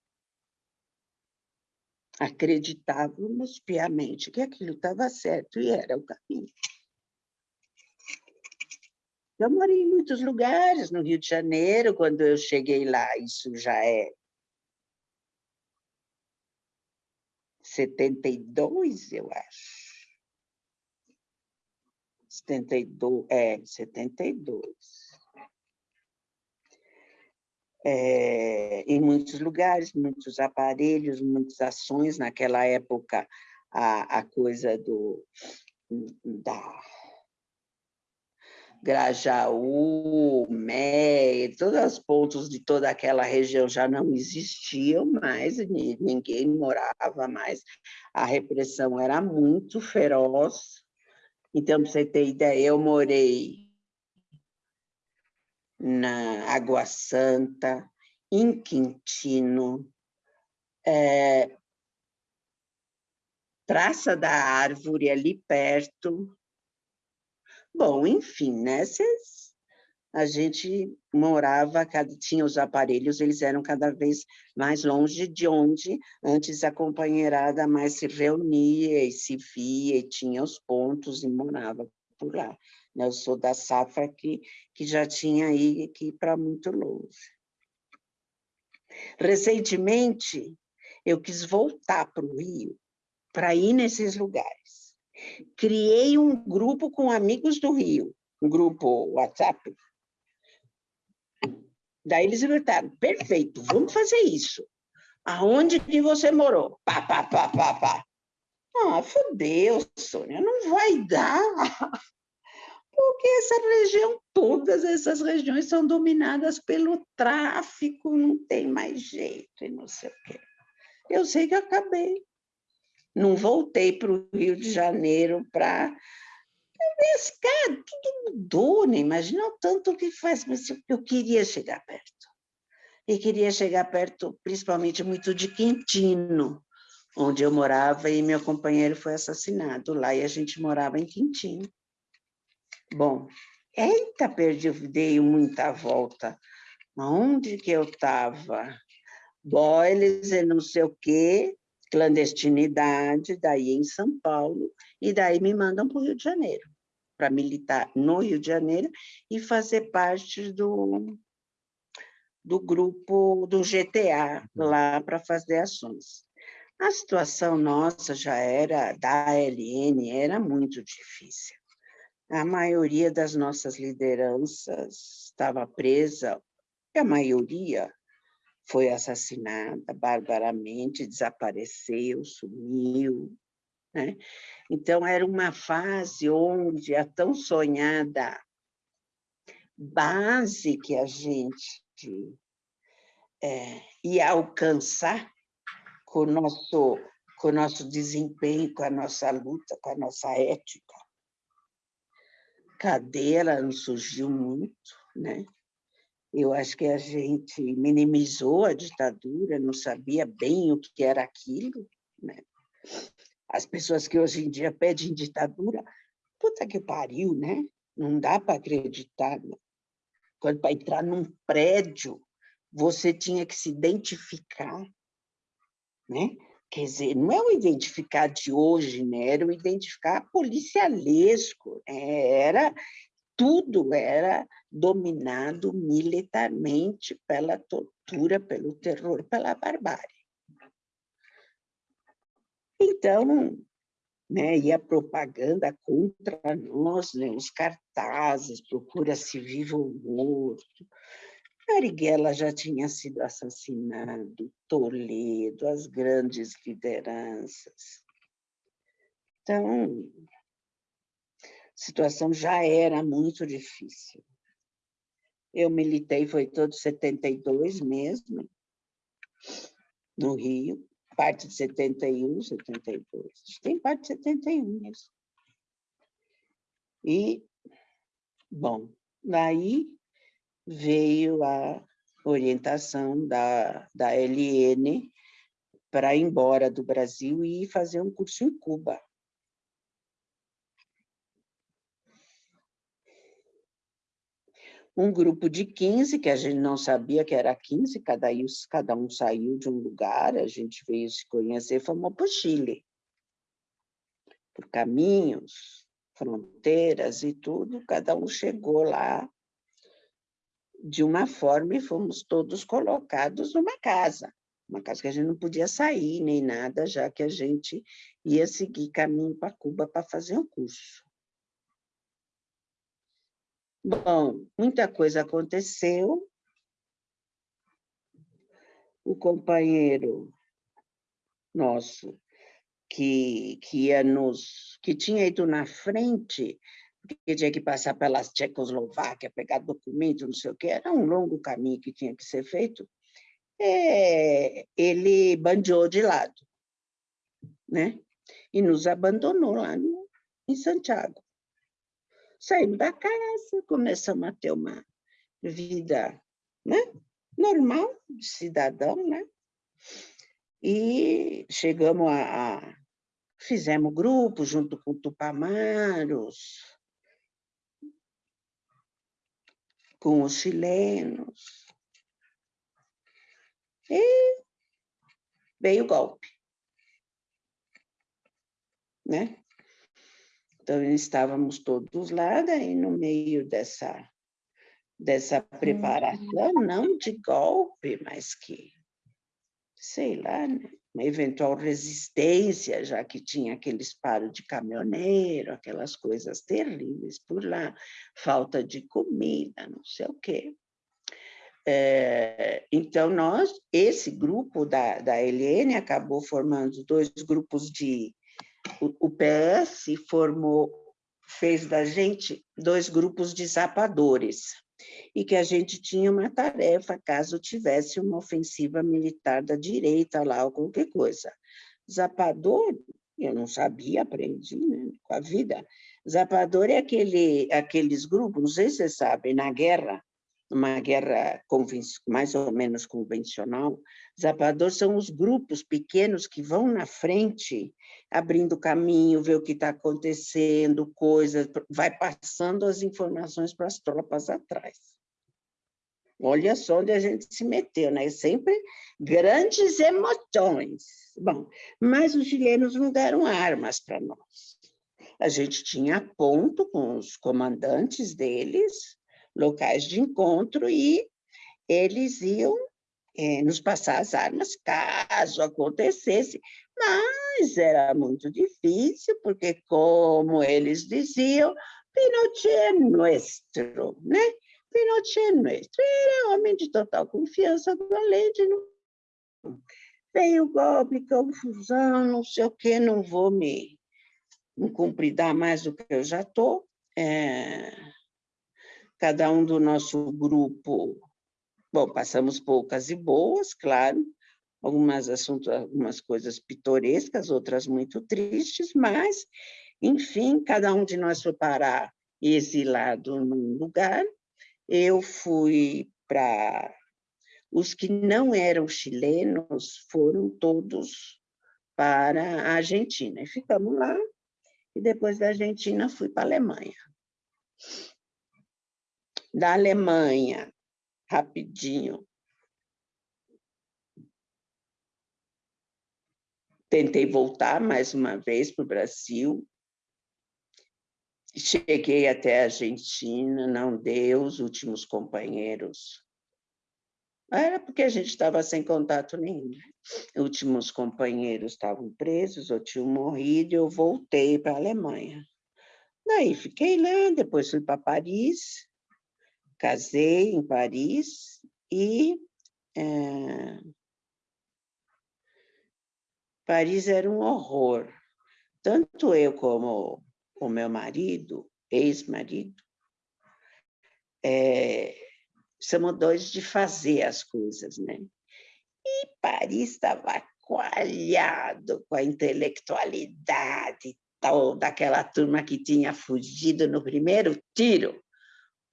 acreditávamos piamente que aquilo estava certo e era o caminho. Eu morei em muitos lugares no Rio de Janeiro, quando eu cheguei lá, isso já é 72, eu acho. 72, é, 72. É, em muitos lugares, muitos aparelhos, muitas ações. Naquela época, a, a coisa do, da Grajaú, Mé, todos os pontos de toda aquela região já não existiam mais, ninguém morava mais, a repressão era muito feroz. Então, para você ter ideia, eu morei na Água Santa, em Quintino, é, Praça da Árvore, ali perto, Bom, enfim, né? Cês, a gente morava, tinha os aparelhos, eles eram cada vez mais longe de onde antes a companheirada mais se reunia e se via e tinha os pontos e morava por lá. Né? Eu sou da safra que, que já tinha aí que ir para muito longe. Recentemente, eu quis voltar para o Rio para ir nesses lugares. Criei um grupo com amigos do Rio, um grupo WhatsApp. Daí eles gritaram, perfeito, vamos fazer isso. Aonde que você morou? Pá, pá, pá, pá, pá. Ah, fodeu, Sônia, não vai dar. (laughs) Porque essa região, todas essas regiões são dominadas pelo tráfico, não tem mais jeito e não sei o quê. Eu sei que acabei. Não voltei para o Rio de Janeiro para pescar, tudo mudou, né? Imagina o tanto que faz, mas eu queria chegar perto. E queria chegar perto, principalmente, muito de Quintino, onde eu morava e meu companheiro foi assassinado lá, e a gente morava em Quintino. Bom, eita, perdi, dei muita volta. Onde que eu estava? Boiles e não sei o quê, clandestinidade, daí em São Paulo, e daí me mandam para o Rio de Janeiro, para militar no Rio de Janeiro e fazer parte do, do grupo do GTA, lá para fazer ações. A situação nossa já era, da ALN, era muito difícil. A maioria das nossas lideranças estava presa, a maioria foi assassinada barbaramente, desapareceu, sumiu. Né? Então, era uma fase onde a tão sonhada base que a gente é, ia alcançar com o nosso, com o nosso desempenho, com a nossa luta, com a nossa ética. Cadeira não surgiu muito, né? Eu acho que a gente minimizou a ditadura, não sabia bem o que era aquilo. Né? As pessoas que hoje em dia pedem ditadura, puta que pariu, né? Não dá para acreditar. Né? Quando para entrar num prédio, você tinha que se identificar, né? Quer dizer, não é o identificar de hoje, né? Era o identificar policialesco, né? era tudo era dominado militarmente pela tortura, pelo terror, pela barbárie. Então, né, e a propaganda contra nós, né, os cartazes, procura-se vivo ou morto. Marighella já tinha sido assassinado, Toledo, as grandes lideranças. Então, situação já era muito difícil. Eu militei, foi todo 72 mesmo, no Rio, parte de 71, 72. Tem parte de 71 mesmo. E, bom, daí veio a orientação da, da LN para ir embora do Brasil e fazer um curso em Cuba. Um grupo de 15, que a gente não sabia que era 15, cada, cada um saiu de um lugar, a gente veio se conhecer, fomos para o Chile. Por caminhos, fronteiras e tudo, cada um chegou lá de uma forma e fomos todos colocados numa casa. Uma casa que a gente não podia sair nem nada, já que a gente ia seguir caminho para Cuba para fazer um curso. Bom, muita coisa aconteceu. O companheiro nosso, que, que, ia nos, que tinha ido na frente, que tinha que passar pela Tchecoslováquia, pegar documento, não sei o que, era um longo caminho que tinha que ser feito, é, ele bandeou de lado, né? E nos abandonou lá no, em Santiago. Saímos da casa, começamos a ter uma vida né? normal, de cidadão, né? E chegamos a, a fizemos grupo junto com Tupamaros, com os chilenos. E veio o golpe. Né? Então, estávamos todos lá, daí no meio dessa, dessa preparação, não de golpe, mas que sei lá, né? uma eventual resistência, já que tinha aquele disparo de caminhoneiro, aquelas coisas terríveis por lá, falta de comida, não sei o quê. É, então, nós, esse grupo da, da Helene acabou formando dois grupos de... O, PS formou, fez da gente dois grupos de zapadores, e que a gente tinha uma tarefa caso tivesse uma ofensiva militar da direita lá ou qualquer coisa. Zapador, eu não sabia, aprendi né, com a vida. Zapador é aquele, aqueles grupos, não sei se vocês sabem, na guerra, uma guerra mais ou menos convencional, zapador são os grupos pequenos que vão na frente, abrindo caminho, ver o que está acontecendo, coisas, vai passando as informações para as tropas atrás. Olha só onde a gente se meteu, né? Sempre grandes emoções. Bom, mas os chilenos não deram armas para nós. A gente tinha ponto com os comandantes deles, locais de encontro, e eles iam é, nos passar as armas caso acontecesse, mas era muito difícil, porque, como eles diziam, Pinochet é nuestro, né? Pinochet é nuestro. Era homem de total confiança do Allende. Não... Veio golpe, confusão, não sei o quê, não vou me, me cumpridar mais do que eu já estou. É cada um do nosso grupo, bom, passamos poucas e boas, claro, algumas assuntos, algumas coisas pitorescas, outras muito tristes, mas, enfim, cada um de nós foi parar exilado num lugar. Eu fui para... Os que não eram chilenos foram todos para a Argentina. E ficamos lá, e depois da Argentina fui para a Alemanha da Alemanha, rapidinho. Tentei voltar mais uma vez para o Brasil. Cheguei até a Argentina, não deu, os últimos companheiros. Era porque a gente estava sem contato nenhum. Os últimos companheiros estavam presos ou tinham morrido, e eu voltei para a Alemanha. Daí fiquei lá, depois fui para Paris, casei em Paris e é, Paris era um horror. Tanto eu como o meu marido, ex-marido, é, somos dois de fazer as coisas, né? E Paris estava coalhado com a intelectualidade tal, daquela turma que tinha fugido no primeiro tiro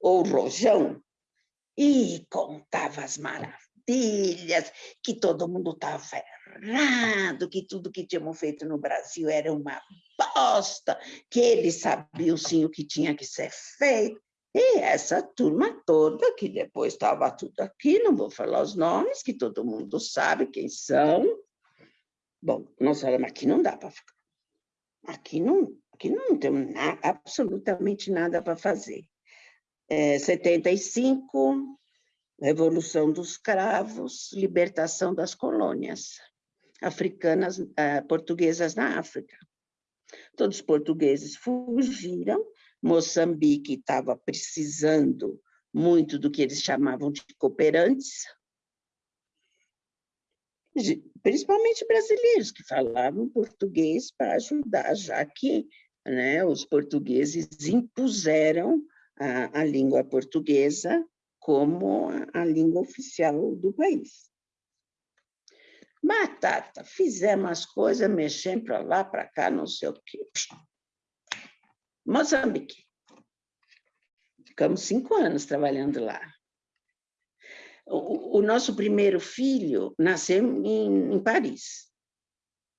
ou Rojão, e contava as maravilhas, que todo mundo estava errado, que tudo que tínhamos feito no Brasil era uma bosta, que eles sabiam sim o que tinha que ser feito. E essa turma toda, que depois estava tudo aqui, não vou falar os nomes, que todo mundo sabe quem são. Bom, nós falamos, aqui não dá para ficar. Aqui não, aqui não temos nada, absolutamente nada para fazer é, 75, Revolução dos Cravos, libertação das colônias africanas, é, portuguesas na África. Todos os portugueses fugiram, Moçambique estava precisando muito do que eles chamavam de cooperantes, principalmente brasileiros que falavam português para ajudar, já que né, os portugueses impuseram a, a língua portuguesa como a, a língua oficial do país. Batata, fizemos as coisas, mexendo para lá, para cá, não sei o quê. Moçambique. Ficamos cinco anos trabalhando lá. O, o nosso primeiro filho nasceu em, em Paris.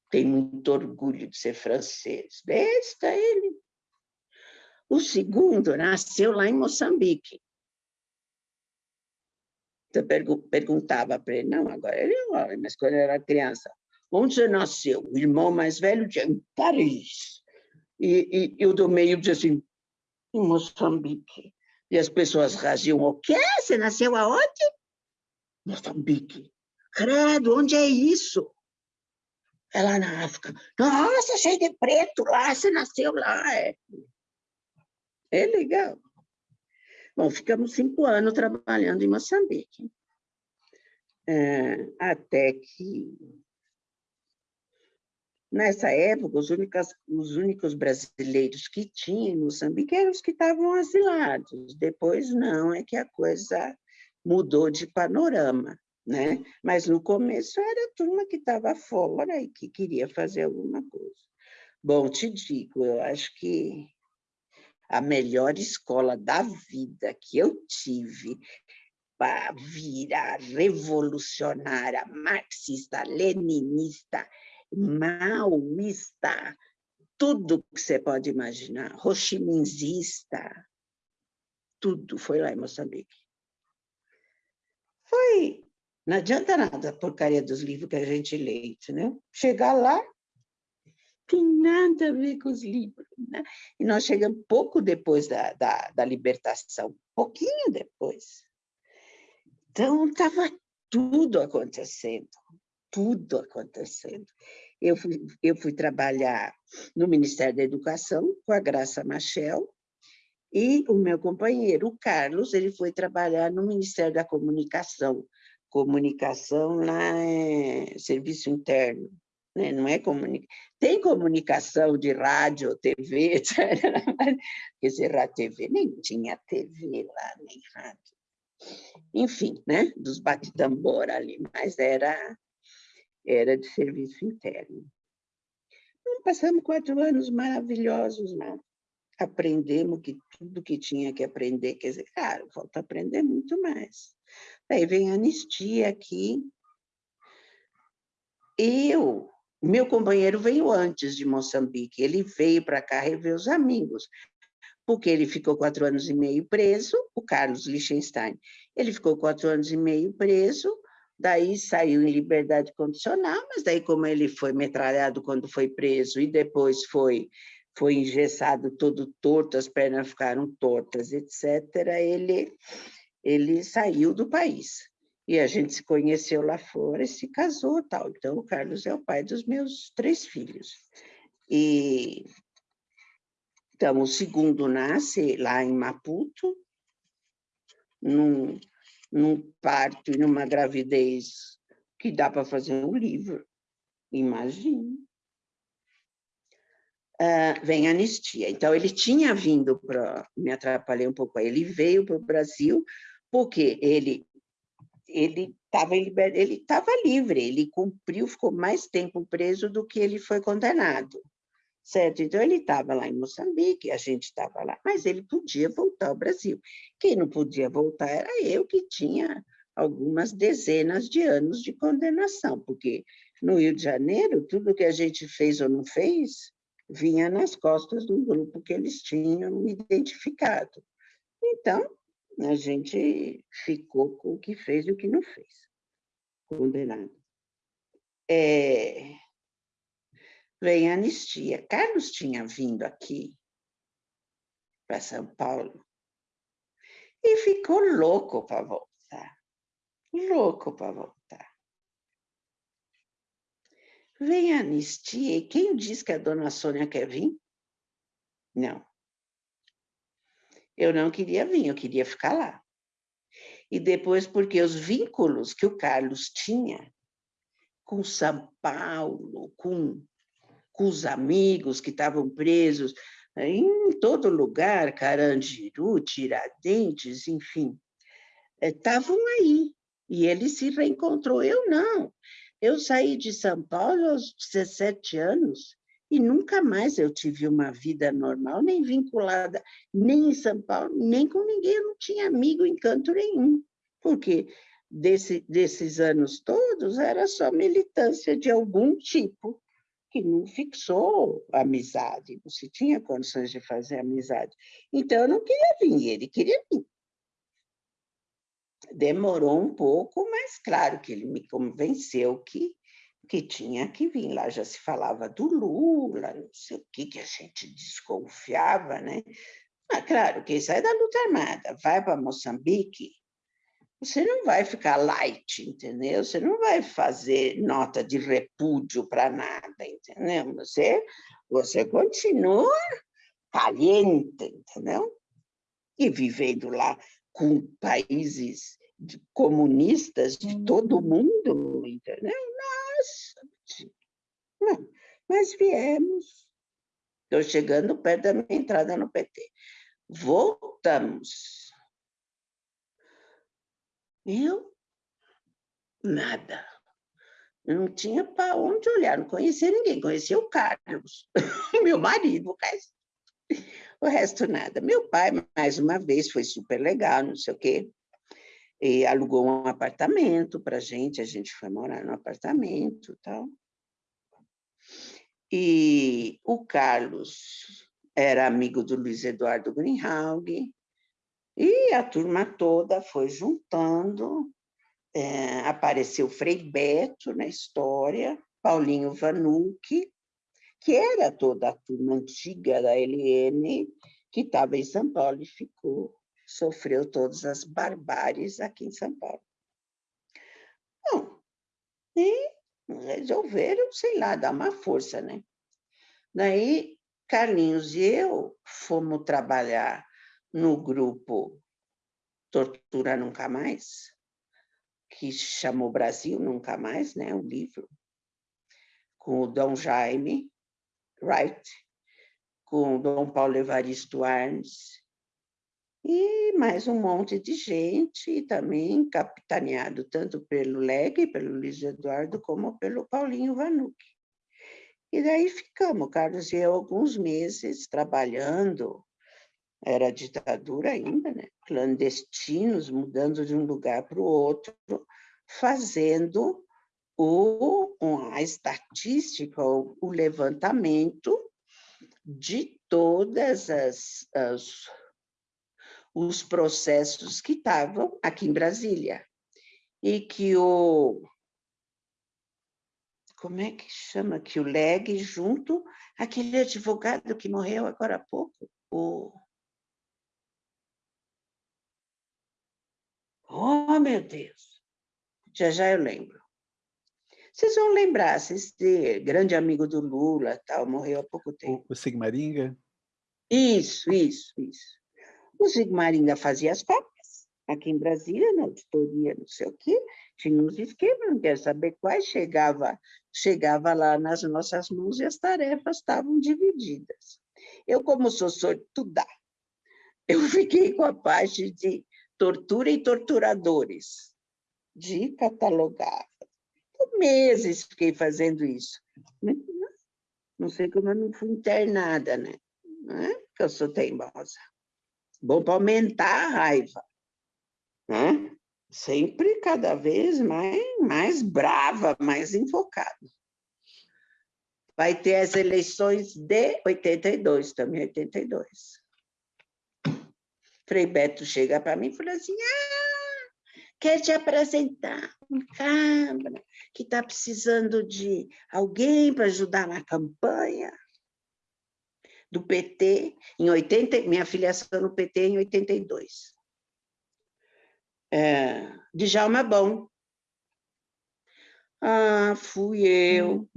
Tem muito orgulho de ser francês. Besta ele. O segundo nasceu lá em Moçambique. Eu perguntava para ele, não, agora ele é homem, mas quando era criança, onde você nasceu? O irmão mais velho dizia, em Paris. E, e, do meio dizia assim, em Moçambique. E as pessoas raziam, o quê? Você nasceu aonde? Moçambique. credo, onde é isso? Ela na África, nossa, cheio de preto lá, você nasceu lá. É, é legal. Bom, ficamos cinco anos trabalhando em Moçambique. É, até que, nessa época, os, únicos, os únicos brasileiros que tinha em Moçambique eram os que estavam asilados. Depois, não, é que a coisa mudou de panorama né? Mas no começo era a turma que estava fora e que queria fazer alguma coisa. Bom, te digo, eu acho que a melhor escola da vida que eu tive para virar revolucionária, marxista, leninista, maoísta, tudo que você pode imaginar, rochiminzista, tudo foi lá em Moçambique. Foi não adianta nada a porcaria dos livros que a gente lê, né? Chegar lá, tem nada a ver com os livros. Né? E nós chegamos pouco depois da, da, da libertação, pouquinho depois. Então, estava tudo acontecendo, tudo acontecendo. Eu fui, eu fui trabalhar no Ministério da Educação com a Graça Machel, e o meu companheiro, o Carlos, ele foi trabalhar no Ministério da Comunicação, comunicação lá é serviço interno, né? não é comunicação. Tem comunicação de rádio, TV, (laughs) etc. Quer dizer, TV, nem tinha TV lá, nem rádio. Enfim, né? dos bate-tambor ali, mas era, era de serviço interno. Então, passamos quatro anos maravilhosos, né? aprendemos que tudo que tinha que aprender, quer dizer, claro, falta aprender muito mais. Aí vem a anistia aqui. Eu, meu companheiro veio antes de Moçambique, ele veio para cá rever os amigos, porque ele ficou quatro anos e meio preso, o Carlos Liechtenstein. Ele ficou quatro anos e meio preso, daí saiu em liberdade condicional, mas daí como ele foi metralhado quando foi preso e depois foi foi engessado todo torto, as pernas ficaram tortas, etc., ele ele saiu do país. E a gente se conheceu lá fora e se casou tal. Então, o Carlos é o pai dos meus três filhos. E então, o segundo nasce lá em Maputo, num, num parto e numa gravidez que dá para fazer um livro. Imagina. Uh, vem anistia. Então, ele tinha vindo para... Me atrapalhei um pouco aí. Ele veio para o Brasil porque ele ele estava ele estava livre, ele cumpriu, ficou mais tempo preso do que ele foi condenado, certo? Então ele estava lá em Moçambique, a gente estava lá, mas ele podia voltar ao Brasil. Quem não podia voltar era eu que tinha algumas dezenas de anos de condenação, porque no Rio de Janeiro tudo que a gente fez ou não fez vinha nas costas do grupo que eles tinham identificado. Então, a gente ficou com o que fez e o que não fez, condenado. É, vem a anistia. Carlos tinha vindo aqui para São Paulo e ficou louco para voltar, louco para voltar. Vem a anistia e quem diz que a dona Sônia quer vir? Não. Eu não queria vir, eu queria ficar lá. E depois, porque os vínculos que o Carlos tinha com São Paulo, com, com os amigos que estavam presos em todo lugar, Carandiru, Tiradentes, enfim, estavam eh, aí. E ele se reencontrou, eu não. Eu saí de São Paulo aos 17 anos e nunca mais eu tive uma vida normal, nem vinculada, nem em São Paulo, nem com ninguém, eu não tinha amigo em canto nenhum, porque desse, desses anos todos era só militância de algum tipo, que não fixou amizade, não se tinha condições de fazer amizade. Então, eu não queria vir, ele queria vir. Demorou um pouco, mas claro que ele me convenceu que que tinha que vir. Lá já se falava do Lula, não sei o que, que a gente desconfiava, né? Mas, claro, quem sai da luta armada vai para Moçambique, você não vai ficar light, entendeu? Você não vai fazer nota de repúdio para nada, entendeu? Você, você continua caliente, entendeu? E vivendo lá com países comunistas de todo mundo, entendeu? Mas viemos. Estou chegando perto da minha entrada no PT. Voltamos. Eu? Nada. Eu não tinha para onde olhar, não conhecia ninguém, conhecia o Carlos, (laughs) meu marido, o resto nada. Meu pai, mais uma vez, foi super legal, não sei o quê, e alugou um apartamento para gente, a gente foi morar no apartamento tal. E o Carlos era amigo do Luiz Eduardo Greenhalgh, e a turma toda foi juntando, é, apareceu Frei Beto na história, Paulinho Vanucci, que era toda a turma antiga da LN, que estava em São Paulo e ficou, sofreu todas as barbáries aqui em São Paulo. Bom, e resolveram, sei lá, dar uma força, né? Daí, Carlinhos e eu fomos trabalhar no grupo Tortura Nunca Mais, que chamou Brasil Nunca Mais, né, o livro, com o Dom Jaime Wright, com o Dom Paulo Evaristo Arnes, e mais um monte de gente, também capitaneado tanto pelo Leg, pelo Luiz Eduardo, como pelo Paulinho Vanucci. E daí ficamos, Carlos e eu, alguns meses trabalhando era ditadura ainda, né? clandestinos, mudando de um lugar para o outro, fazendo o, a estatística, o, o levantamento de todas as, as os processos que estavam aqui em Brasília. E que o... Como é que chama? Que o LEG junto, aquele advogado que morreu agora há pouco, o... Oh, meu Deus! Já já eu lembro. Vocês vão lembrar, vocês grande amigo do Lula, tal, morreu há pouco tempo. O Sigmaringa? Isso, isso, isso. O Sigmaringa fazia as cópias, aqui em Brasília, na auditoria, não sei o quê, tinha uns esquemas, não quero saber quais, chegava, chegava lá nas nossas mãos e as tarefas estavam divididas. Eu, como sou sortuda, eu (laughs) fiquei com a parte de tortura e torturadores, de catalogar. Por meses fiquei fazendo isso. Não sei como eu não fui internada, né? Não é porque eu sou teimosa. Bom para aumentar a raiva. Né? Sempre cada vez mais, mais brava, mais invocada. Vai ter as eleições de 82, também 82. Frei Beto chega para mim e fala assim, ah, quer te apresentar um cabra que está precisando de alguém para ajudar na campanha do PT, em 80, minha filiação no PT em 82. É, Djalma Bom. Ah, fui eu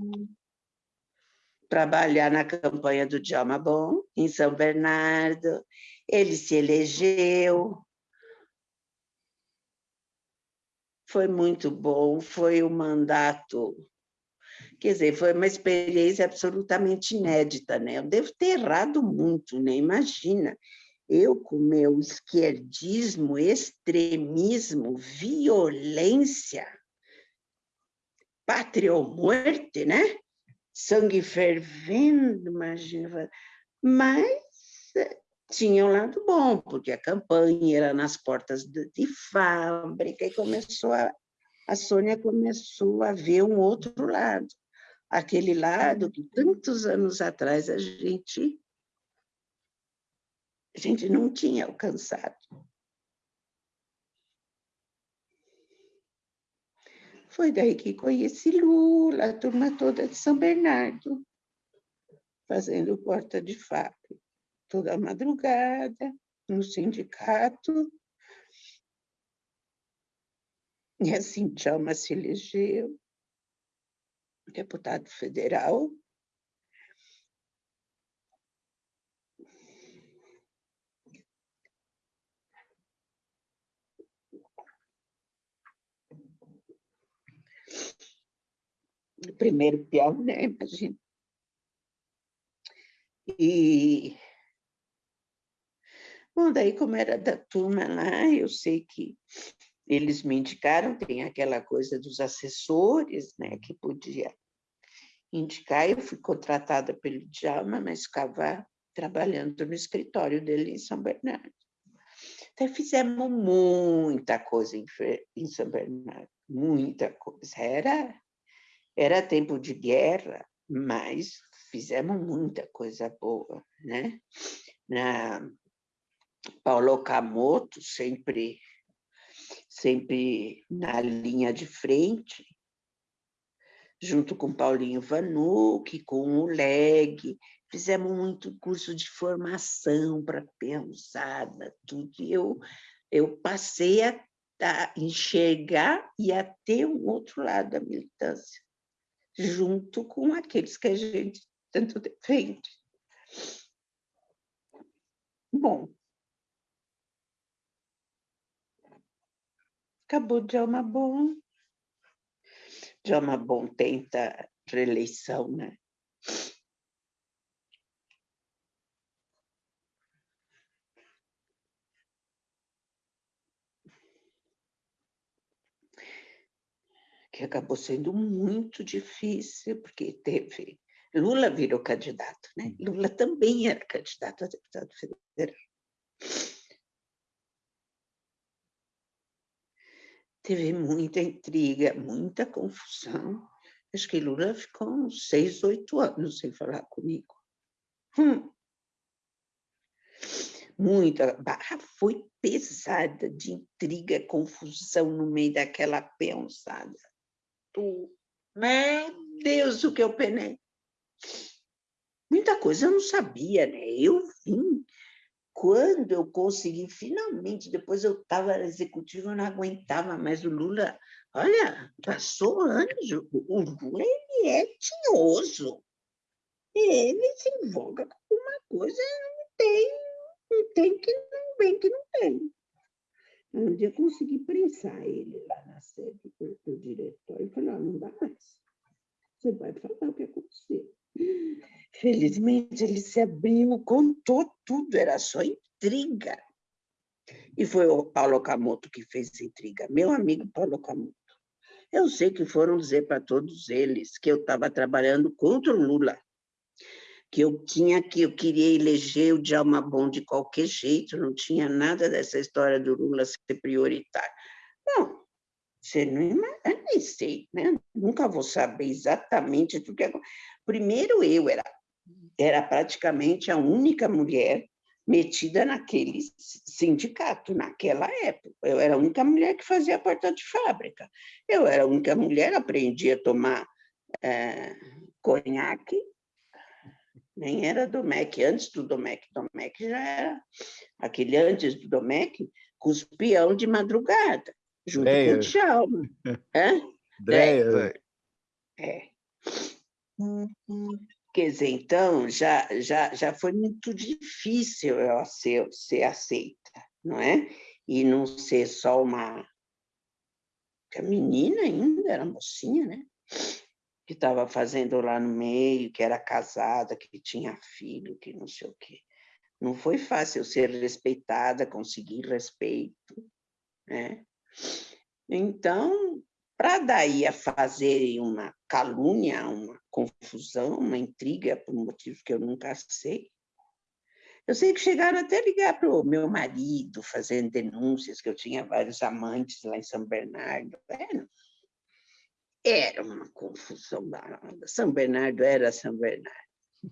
trabalhar na campanha do Djalma Bom, em São Bernardo, ele se elegeu. Foi muito bom, foi um mandato... Quer dizer, foi uma experiência absolutamente inédita, né? Eu devo ter errado muito, né? Imagina, eu com meu esquerdismo, extremismo, violência, pátria ou morte, né? Sangue fervendo, imagina. Mas tinha um lado bom, porque a campanha era nas portas de, de fábrica e começou a, a Sônia começou a ver um outro lado, aquele lado que tantos anos atrás a gente, a gente não tinha alcançado. Foi daí que conheci Lula, a turma toda de São Bernardo, fazendo porta de fábrica toda madrugada, no sindicato. E assim, Djalma se elegeu deputado federal. Primeiro peão, né? Imagina. E Bom, daí, como era da turma lá, eu sei que eles me indicaram, tem aquela coisa dos assessores, né, que podia indicar, eu fui contratada pelo Djalma, mas ficava trabalhando no escritório dele em São Bernardo. Então, fizemos muita coisa em, São Bernardo, muita coisa. Era, era tempo de guerra, mas fizemos muita coisa boa, né? Na, Paulo Camoto, sempre, sempre na linha de frente, junto com Paulinho Vanucci, com o LEG, fizemos muito curso de formação para pensada, tudo, e eu, eu passei a, a enxergar e a ter um outro lado da militância, junto com aqueles que a gente tanto defende. Bom, acabou Djalma Bom. Djalma Bom tenta reeleição, né? que acabou sendo muito difícil, porque teve... Lula virou candidato, né? Hum. Lula também era candidato a deputado federal. Teve muita intriga, muita confusão. Acho que Lula ficou uns seis, oito anos sem falar comigo. Hum. Muita barra foi pesada de intriga, confusão no meio daquela pensada. Meu Deus, o que eu penei. Muita coisa eu não sabia, né? Eu vim quando eu consegui, finalmente, depois eu estava executivo, eu não aguentava mais o Lula. Olha, passou anos, o Lula ele é tinhoso. Ele se invoca com uma coisa não tem, não tem que não vem que não tem. Um dia eu consegui prensar ele lá na sede do, diretório e falei, oh, não dá mais. Você vai falar o que aconteceu. Felizmente, ele se abriu, contou tudo, era só intriga. E foi o Paulo Camoto que fez intriga, meu amigo Paulo Camoto. Eu sei que foram dizer para todos eles que eu estava trabalhando contra o Lula, que eu tinha que eu queria eleger o Djalma Bom de qualquer jeito, não tinha nada dessa história do Lula ser prioritário. Não, você não imagina, nem sei, né? Nunca vou saber exatamente tudo que é. Primeiro eu era era praticamente a única mulher metida naquele sindicato, naquela época. Eu era a única mulher que fazia porta de fábrica. Eu era a única mulher, aprendi a tomar é, conhaque, nem era Domec, antes do Domec, Domec já era, aquele antes do Domec, cuspião de madrugada, junto Dreia. com o Djalma. (laughs) Dreia. É. Quer dizer, então, já, já, já foi muito difícil eu ser, ser aceita, não é? E não ser só uma... A menina ainda, era mocinha, né? Que estava fazendo lá no meio, que era casada, que tinha filho, que não sei o quê. Não foi fácil ser respeitada, conseguir respeito, né? Então, para daí a fazerem uma calúnia, uma confusão, uma intriga, por motivos que eu nunca sei. Eu sei que chegaram até a ligar para o meu marido, fazendo denúncias, que eu tinha vários amantes lá em São Bernardo. Era, era uma confusão. São Bernardo era São Bernardo,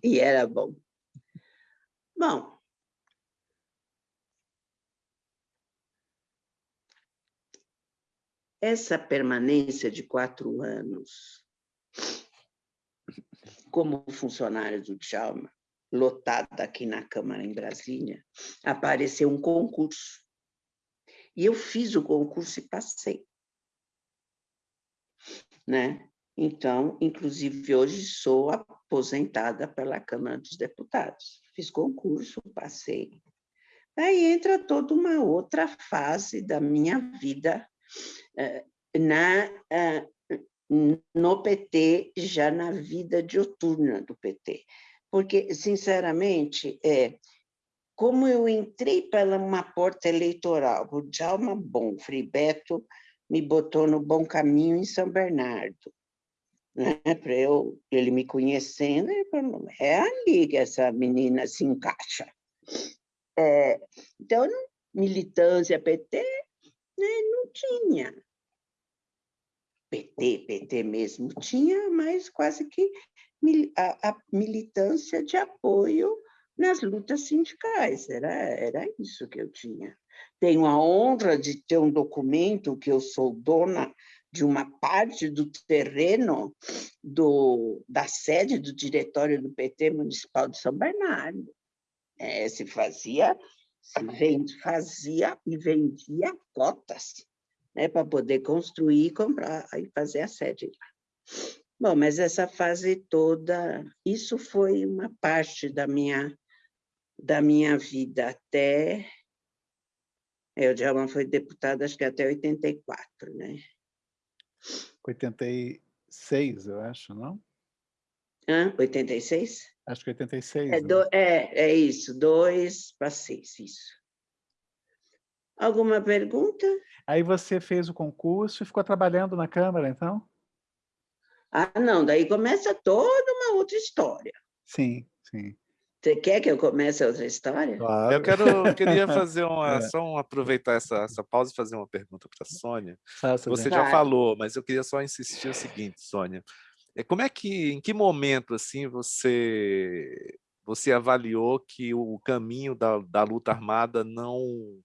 e era bom. Bom, essa permanência de quatro anos como funcionário do Djalma, lotada aqui na Câmara em Brasília, apareceu um concurso. E eu fiz o concurso e passei. né? Então, inclusive, hoje sou aposentada pela Câmara dos Deputados. Fiz concurso, passei. Aí entra toda uma outra fase da minha vida na, eh, no PT, já na vida diuturna do PT. Porque, sinceramente, é, como eu entrei pela uma porta eleitoral, o Djalma Bom, Frei Beto me botou no bom caminho em São Bernardo né, para eu, ele me conhecendo, ele falou, é ali que essa menina se encaixa. É, então, militância PT né, não tinha. PT, PT mesmo tinha, mas quase que a, a militância de apoio nas lutas sindicais, era, era isso que eu tinha. Tenho a honra de ter um documento que eu sou dona de uma parte do terreno do, da sede do diretório do PT Municipal de São Bernardo. É, se fazia, vende, fazia e vendia cotas né, para poder construir, comprar e fazer a sede lá. Bom, mas essa fase toda, isso foi uma parte da minha, da minha vida até... É, o Djalma foi deputado, acho que até 84, né? 86, eu acho, não? Hã? 86? Acho que 86. É, né? do, é, é isso, 2 para 6, isso. Alguma pergunta? Aí você fez o concurso e ficou trabalhando na Câmara, então? Ah, não, daí começa toda uma outra história. Sim, sim. Você quer que eu comece outra história? Claro. Eu quero, queria (laughs) fazer uma, é. só um, aproveitar essa, essa pausa e fazer uma pergunta para a Sônia. Faça Você bem. já falou, mas eu queria só insistir o seguinte, Sônia. É, como é que, em que momento assim você você avaliou que o caminho da, da luta armada não,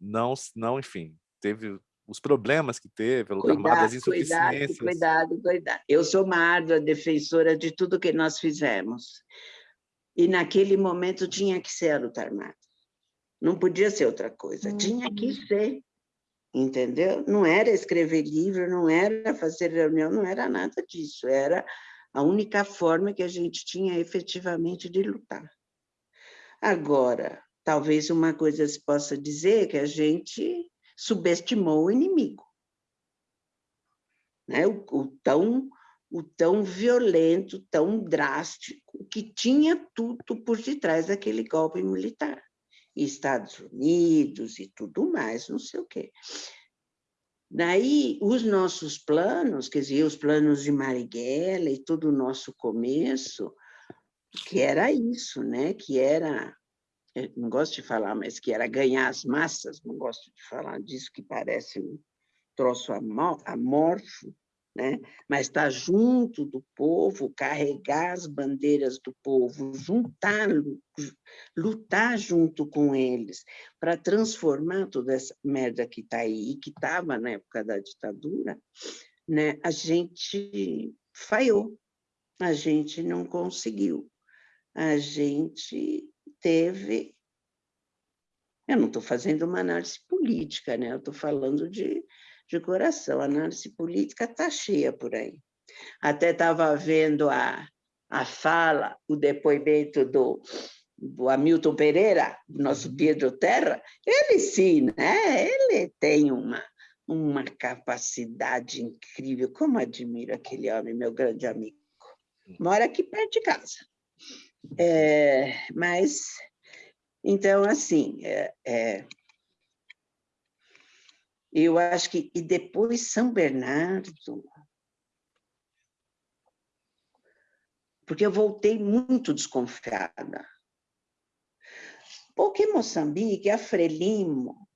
não, não, enfim, teve os problemas que teve, a luta cuidado, armada, as insuficiências. Cuidado, cuidado, cuidado. Eu sou uma árdua defensora de tudo que nós fizemos. E naquele momento tinha que ser a luta armada. Não podia ser outra coisa, uhum. tinha que ser, entendeu? Não era escrever livro, não era fazer reunião, não era nada disso, era a única forma que a gente tinha efetivamente de lutar. Agora, talvez uma coisa se possa dizer que a gente subestimou o inimigo. Né? O, o tão o tão violento, tão drástico, que tinha tudo por detrás daquele golpe militar. Estados Unidos e tudo mais, não sei o quê. Daí, os nossos planos, quer dizer, os planos de Marighella e todo o nosso começo, que era isso, né? que era, não gosto de falar, mas que era ganhar as massas, não gosto de falar disso, que parece um troço amorfo, né? mas estar tá junto do povo, carregar as bandeiras do povo, juntar, lutar junto com eles, para transformar toda essa merda que está aí, e que estava na época da ditadura, né? a gente falhou, a gente não conseguiu, a gente teve... Eu não estou fazendo uma análise política, né? eu estou falando de de coração. A análise política está cheia por aí. Até estava vendo a, a fala, o depoimento do, do Hamilton Pereira, nosso uhum. Pedro Terra, ele sim, né? ele tem uma, uma capacidade incrível. Como admiro aquele homem, meu grande amigo. Mora aqui perto de casa. É, mas, então, assim, é, é, eu acho que, e depois São Bernardo, porque eu voltei muito desconfiada. Porque Moçambique, a Frelimo,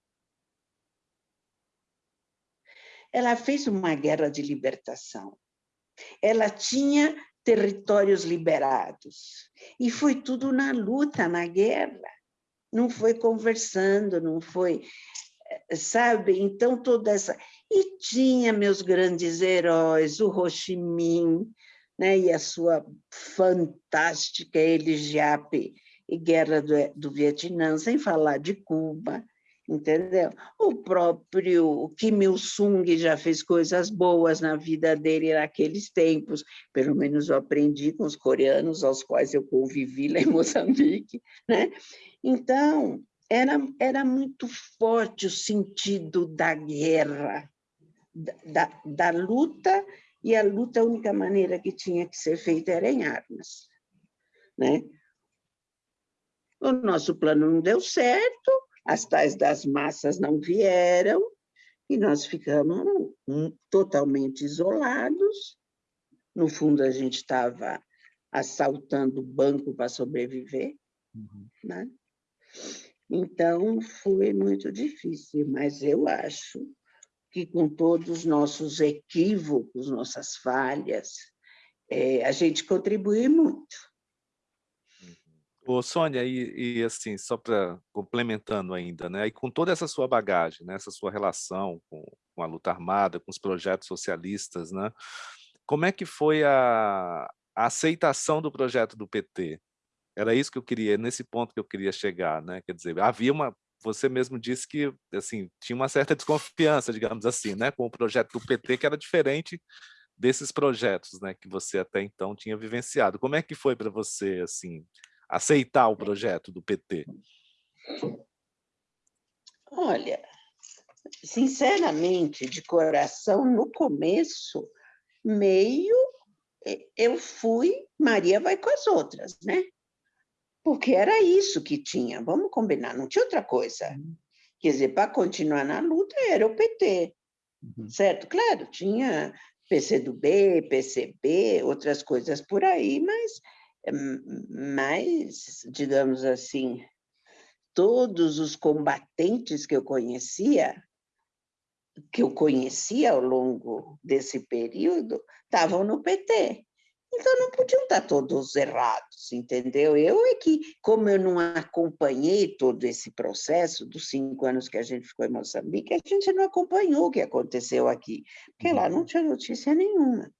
ela fez uma guerra de libertação. Ela tinha territórios liberados. E foi tudo na luta, na guerra. Não foi conversando, não foi sabe? Então, toda essa... E tinha meus grandes heróis, o Ho Minh, né? e a sua fantástica Eligiape e Guerra do, do Vietnã, sem falar de Cuba. entendeu? O próprio Kim Il-sung já fez coisas boas na vida dele naqueles tempos, pelo menos eu aprendi com os coreanos aos quais eu convivi lá em Moçambique, né? Então, era, era muito forte o sentido da guerra, da, da luta, e a luta, a única maneira que tinha que ser feita era em armas. Né? O nosso plano não deu certo, as tais das massas não vieram, e nós ficamos totalmente isolados. No fundo, a gente estava assaltando o banco para sobreviver. Uhum. Né? Então, foi muito difícil, mas eu acho que com todos os nossos equívocos, nossas falhas, é, a gente contribui muito. Ô, Sônia, e, e assim, só para complementando ainda, né? E com toda essa sua bagagem, né? essa sua relação com, com a luta armada, com os projetos socialistas, né? Como é que foi a, a aceitação do projeto do PT? Era isso que eu queria, nesse ponto que eu queria chegar, né? Quer dizer, havia uma, você mesmo disse que assim tinha uma certa desconfiança, digamos assim, né, com o projeto do PT que era diferente desses projetos, né, que você até então tinha vivenciado. Como é que foi para você assim aceitar o projeto do PT? Olha, sinceramente, de coração, no começo, meio eu fui, Maria vai com as outras, né? Porque era isso que tinha, vamos combinar, não tinha outra coisa. Uhum. Quer dizer, para continuar na luta era o PT, uhum. certo? Claro, tinha PCdoB, PCB, outras coisas por aí, mas mas, digamos assim, todos os combatentes que eu conhecia, que eu conhecia ao longo desse período, estavam no PT. Então, não podiam estar todos errados, entendeu? Eu é que, como eu não acompanhei todo esse processo dos cinco anos que a gente ficou em Moçambique, a gente não acompanhou o que aconteceu aqui, porque lá não tinha notícia nenhuma.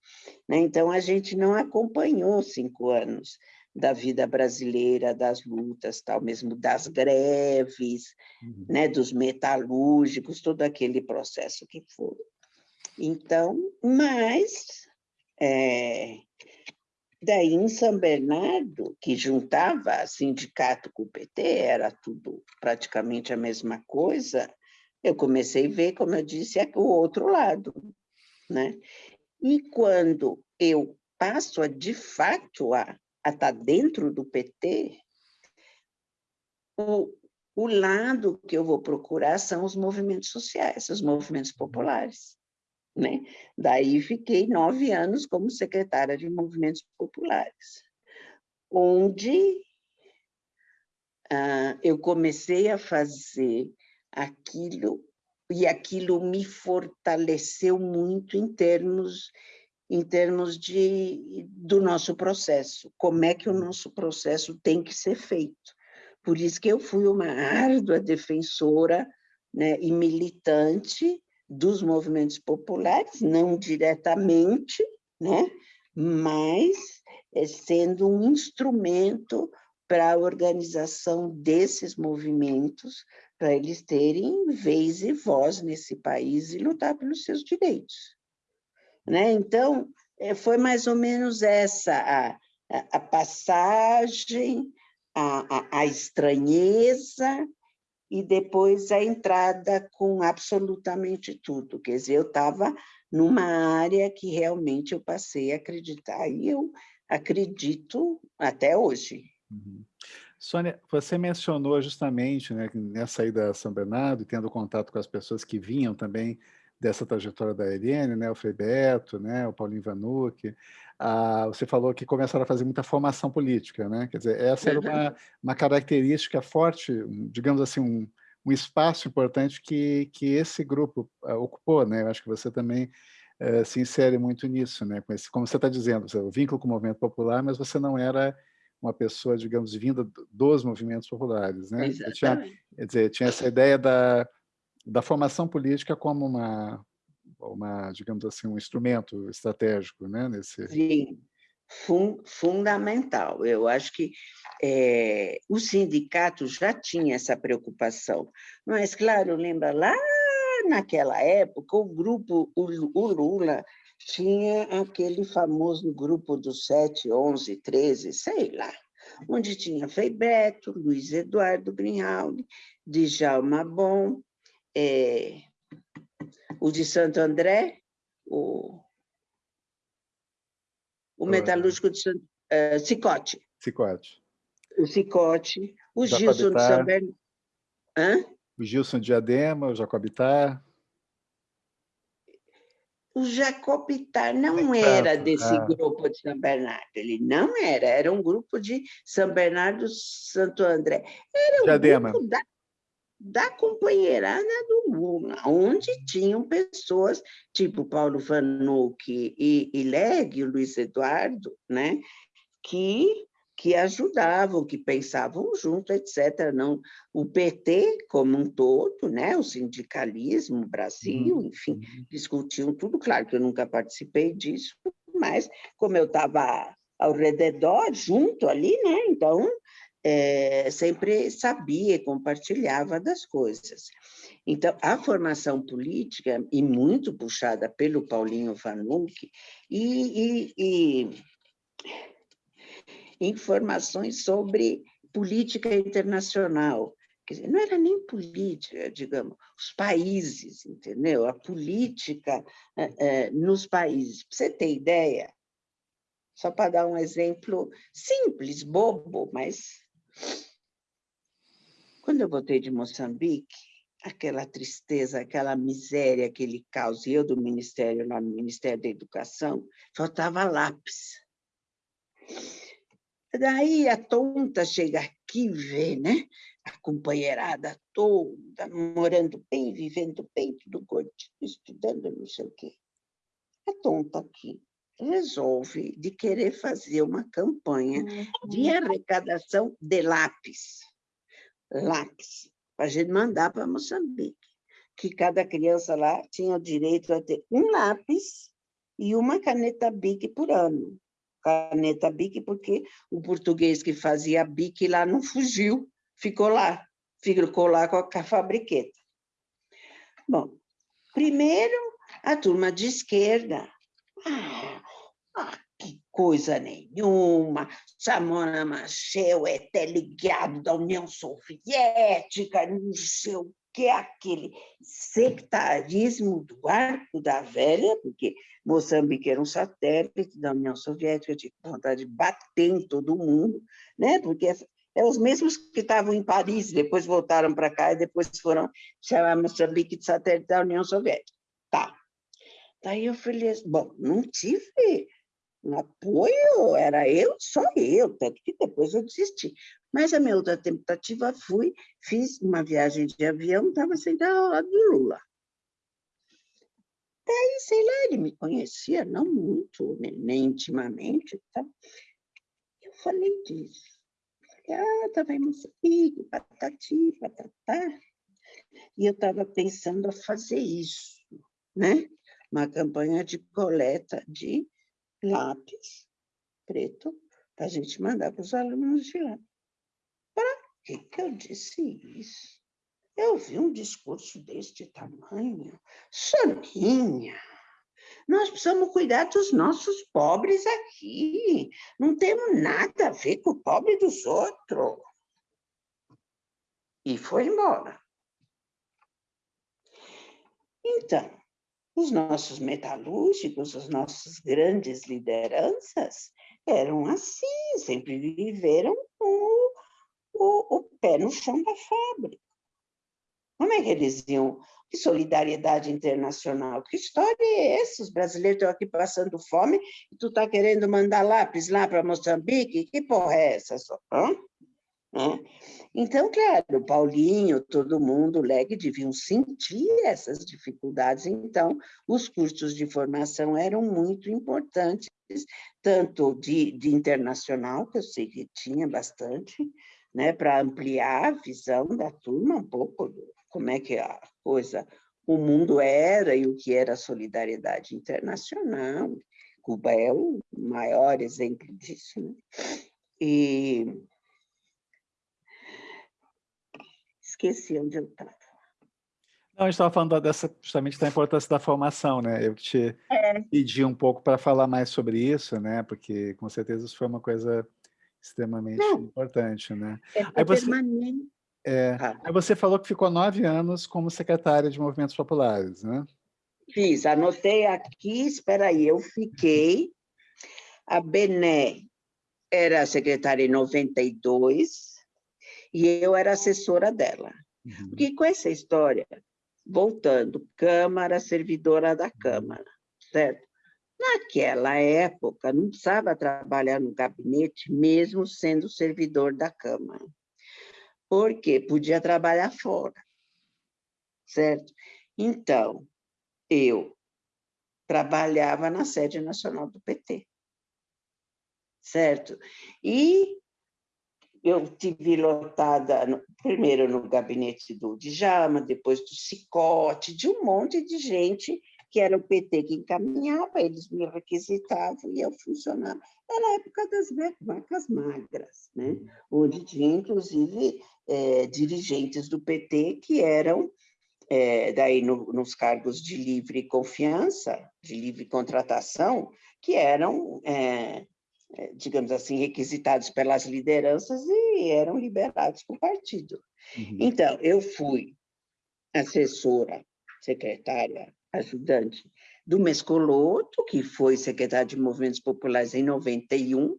Né? Então, a gente não acompanhou cinco anos da vida brasileira, das lutas, tal, mesmo das greves, uhum. né, dos metalúrgicos, todo aquele processo que foi. Então, mas é, daí em São Bernardo, que juntava sindicato com o PT, era tudo praticamente a mesma coisa, eu comecei a ver, como eu disse, o outro lado. Né? E quando eu passo a, de fato, a, estar dentro do PT, o, o lado que eu vou procurar são os movimentos sociais, os movimentos populares. Né? Daí fiquei nove anos como secretária de movimentos populares, onde ah, eu comecei a fazer aquilo, e aquilo me fortaleceu muito em termos, em termos de, do nosso processo, como é que o nosso processo tem que ser feito. Por isso que eu fui uma árdua defensora né, e militante dos movimentos populares, não diretamente, né? mas é sendo um instrumento para a organização desses movimentos, para eles terem vez e voz nesse país e lutar pelos seus direitos. Né? Então, é, foi mais ou menos essa a, a passagem, a, a, a estranheza e depois a entrada com absolutamente tudo. Quer dizer, eu estava numa área que realmente eu passei a acreditar, e eu acredito até hoje. Uhum. Sônia, você mencionou justamente, né, nessa ida a São Bernardo, tendo contato com as pessoas que vinham também dessa trajetória da Eliane, né, o Frei Beto, né, o Paulinho Vanucci, ah, você falou que começaram a fazer muita formação política, né? Quer dizer, essa era uma, uma característica forte, digamos assim, um, um espaço importante que, que esse grupo uh, ocupou, né? Eu acho que você também uh, se insere muito nisso, né? Com esse, como você está dizendo, o vínculo com o movimento popular, mas você não era uma pessoa, digamos, vinda dos movimentos populares, né? Tinha, quer dizer, tinha essa ideia da, da formação política como uma uma, digamos assim, um instrumento estratégico, né? Nesse... Sim, fun fundamental. Eu acho que é, o sindicato já tinha essa preocupação. Mas, claro, lembra lá naquela época, o grupo, o, Lula tinha aquele famoso grupo dos 7, 11, 13, sei lá, onde tinha Frei Beto, Luiz Eduardo Grinaldi, Djalma Bom, é, o de Santo André, o, o metalúrgico de Santo, uh, Cicote. Cicote. O Cicote, o Gilson de São Bernardo. O Gilson de Adema, o Jacobitar. O Jacobitar não era desse ah. grupo de São Bernardo, ele não era, era um grupo de São Bernardo Santo André. Era um Diadema. grupo da da companheirada do Lula, onde tinham pessoas tipo Paulo Vanucci e, e Leg, o Luiz Eduardo, né, que, que ajudavam, que pensavam junto, etc. Não, o PT como um todo, né, o sindicalismo, o Brasil, uhum. enfim, discutiam tudo. Claro que eu nunca participei disso, mas como eu estava ao redor, junto ali, né, então é, sempre sabia e compartilhava das coisas. Então, a formação política, e muito puxada pelo Paulinho Vanucci, e, e, e informações sobre política internacional, Quer dizer, não era nem política, digamos, os países, entendeu? A política é, é, nos países. Para você ter ideia, só para dar um exemplo simples, bobo, mas quando eu voltei de Moçambique, aquela tristeza, aquela miséria, aquele caos, e eu do Ministério, lá no Ministério da Educação, faltava lápis. Daí a tonta chega aqui e vê, né? A companheirada toda, morando bem, vivendo bem, tudo gordinho, estudando não sei o quê. A tonta aqui resolve de querer fazer uma campanha de uhum. arrecadação de lápis. Lápis, para a gente mandar para Moçambique. Que cada criança lá tinha o direito a ter um lápis e uma caneta BIC por ano. Caneta BIC porque o português que fazia BIC lá não fugiu, ficou lá, ficou lá com a fabriqueta. Bom, primeiro, a turma de esquerda. Ah, ah, que coisa nenhuma, Samona Machel é até ligado da União Soviética, não sei o que, aquele sectarismo do arco da velha, porque Moçambique era um satélite da União Soviética, tinha vontade de bater em todo mundo, né? porque é os mesmos que estavam em Paris, depois voltaram para cá e depois foram chamar Moçambique de satélite da União Soviética. Tá. Daí eu falei, bom, não tive um apoio era eu, só eu, tanto que depois eu desisti. Mas a minha outra tentativa fui, fiz uma viagem de avião, estava sentada ao lado do Lula. Daí, sei lá, ele me conhecia, não muito, nem, nem intimamente. Tá? Eu falei disso. Falei, ah, estava em Moçambique, patati, patatá. E eu estava pensando a fazer isso, né? Uma campanha de coleta de lápis preto para a gente mandar para os alunos de lá. Para que, que eu disse isso? Eu vi um discurso deste tamanho. Soninha, nós precisamos cuidar dos nossos pobres aqui. Não temos nada a ver com o pobre dos outros. E foi embora. Então, os nossos metalúrgicos, as nossas grandes lideranças, eram assim, sempre viveram com o, o, pé no chão da fábrica. Como é que eles iam? Que solidariedade internacional? Que história é essa? Os brasileiros estão aqui passando fome e tu está querendo mandar lápis lá para Moçambique? Que porra é essa? Hã? Hã? Então, claro, Paulinho, todo mundo, o LEG, deviam sentir essas dificuldades, então os cursos de formação eram muito importantes, tanto de, de internacional, que eu sei que tinha bastante, né, para ampliar a visão da turma um pouco, como é que a coisa, o mundo era e o que era a solidariedade internacional, Cuba é o maior exemplo disso. Né? E esqueci onde eu estava. Não, a gente estava falando dessa, justamente da importância da formação, né? Eu te é. pedi um pouco para falar mais sobre isso, né? Porque com certeza isso foi uma coisa extremamente Não. importante, né? É Aí você. É, ah. Aí você falou que ficou nove anos como secretária de movimentos populares, né? Fiz, anotei aqui, espera aí, eu fiquei, a Bené era secretária em 92 e eu era assessora dela. Uhum. Porque com essa história, voltando, Câmara, servidora da Câmara, certo? Naquela época, não precisava trabalhar no gabinete, mesmo sendo servidor da Câmara, porque podia trabalhar fora, certo? Então, eu trabalhava na sede nacional do PT, certo? E eu tive lotada, no, primeiro no gabinete do Djalma, depois do Cicote, de um monte de gente que era o PT que encaminhava, eles me requisitavam e eu funcionava. Era a época das vacas magras, né? onde tinha, inclusive, é, dirigentes do PT que eram, é, daí no, nos cargos de livre confiança, de livre contratação, que eram é, é, digamos assim, requisitados pelas lideranças e eram liberados por partido. Uhum. Então, eu fui assessora, secretária, ajudante do Mescoloto, que foi secretário de Movimentos Populares em 91, uhum.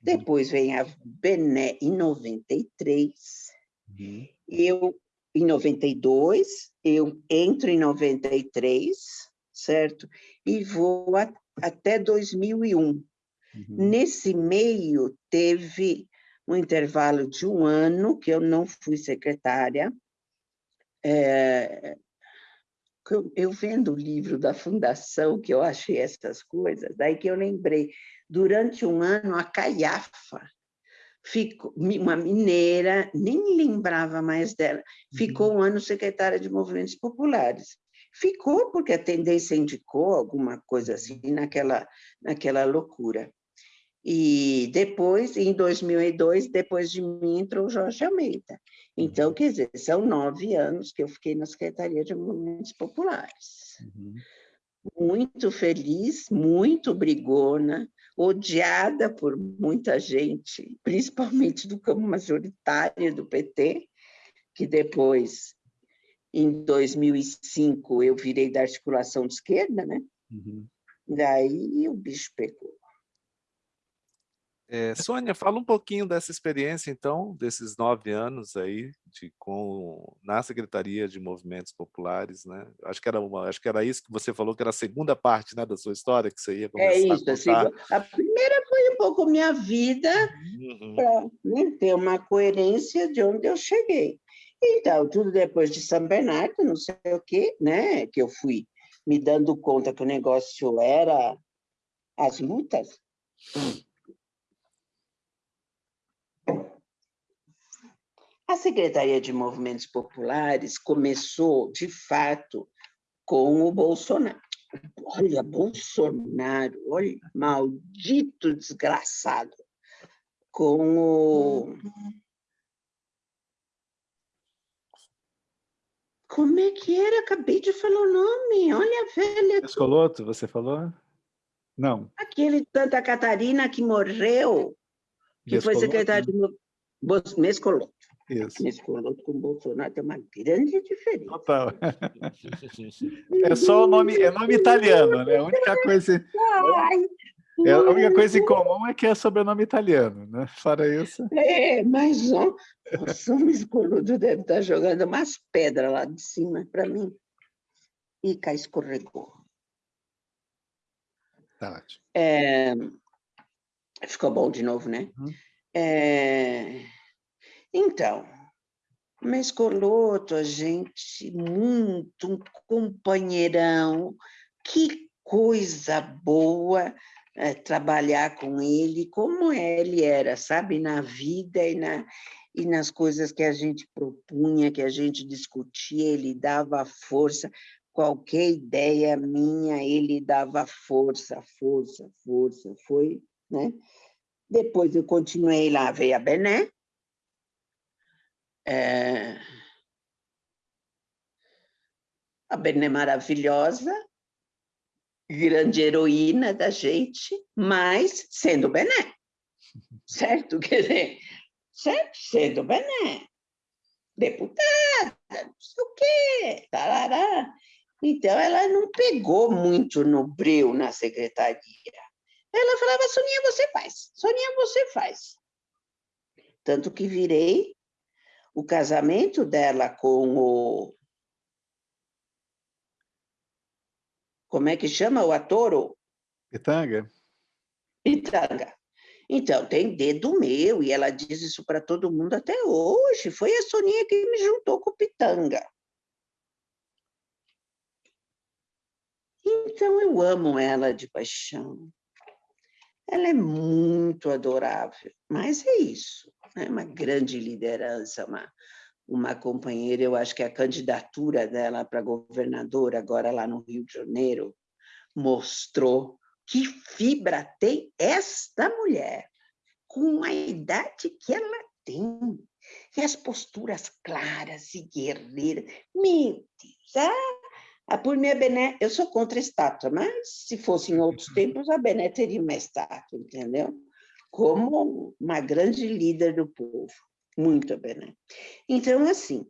depois vem a Bené em 93, uhum. eu em 92, eu entro em 93, certo? E vou a, até 2001. Uhum. Nesse meio, teve um intervalo de um ano que eu não fui secretária. É, eu vendo o livro da fundação, que eu achei essas coisas, daí que eu lembrei, durante um ano, a Caiafa, ficou, uma mineira, nem lembrava mais dela, ficou uhum. um ano secretária de movimentos populares. Ficou porque a tendência indicou alguma coisa assim, naquela, naquela loucura. E depois, em 2002, depois de mim, entrou o Jorge Almeida. Então, uhum. quer dizer, são nove anos que eu fiquei na Secretaria de Movimentos Populares. Uhum. Muito feliz, muito brigona, odiada por muita gente, principalmente do campo majoritário do PT, que depois, em 2005, eu virei da articulação de esquerda, né? Uhum. Daí o bicho pegou. É, Sônia, fala um pouquinho dessa experiência, então, desses nove anos aí, de, com, na Secretaria de Movimentos Populares, né? Acho que, era uma, acho que era isso que você falou, que era a segunda parte né, da sua história, que você ia é começar É isso, a, contar. a primeira foi um pouco minha vida, uhum. para né, ter uma coerência de onde eu cheguei. Então, tudo depois de São Bernardo, não sei o quê, né? Que eu fui me dando conta que o negócio era as lutas, A Secretaria de Movimentos Populares começou, de fato, com o Bolsonaro. Olha, Bolsonaro, olha, maldito desgraçado. Com o... Como é que era? Acabei de falar o nome. Olha a velha... Escoloto, você falou? Não. Aquele de Santa Catarina que morreu, que foi secretário de... Mescoloto. Isso. Nesse coloco com o Bolsonaro tem uma grande diferença. Total. É só o nome, é nome italiano, né? A única coisa... Ai, é, a única coisa em comum é que é sobrenome italiano, né? Fora isso. É, mas ó, o Mescoludo deve estar jogando umas pedras lá de cima para mim. E cá escorregou. Tá ótimo. É, ficou bom de novo, né? Uhum. É, então, Mescoloto, a gente, muito, um companheirão, que coisa boa é, trabalhar com ele, como ele era, sabe, na vida e, na, e nas coisas que a gente propunha, que a gente discutia, ele dava força, qualquer ideia minha, ele dava força, força, força, foi, né? Depois eu continuei lá, veio a Bené. É... A Bené maravilhosa, grande heroína da gente, mas sendo Bené, certo? (laughs) Quer dizer, certo? Sendo Bené, deputada, não sei o quê, tarará. Então, ela não pegou muito no breu na secretaria. Ela falava, Soninha, você faz. Soninha, você faz. Tanto que virei o casamento dela com o... Como é que chama o ator? Pitanga. Pitanga. Então, tem dedo meu, e ela diz isso para todo mundo até hoje. Foi a Soninha que me juntou com o Pitanga. Então, eu amo ela de paixão. Ela é muito adorável, mas é isso, é uma grande liderança, uma, uma companheira. Eu acho que a candidatura dela para governadora, agora lá no Rio de Janeiro, mostrou que fibra tem esta mulher, com a idade que ela tem, e as posturas claras e guerreiras. Meu Deus, ah, a por mim, a Bené, eu sou contra a estátua, mas se fosse em outros tempos, a Bené teria uma estátua, entendeu? Como uma grande líder do povo, muito a Bené. Então, assim,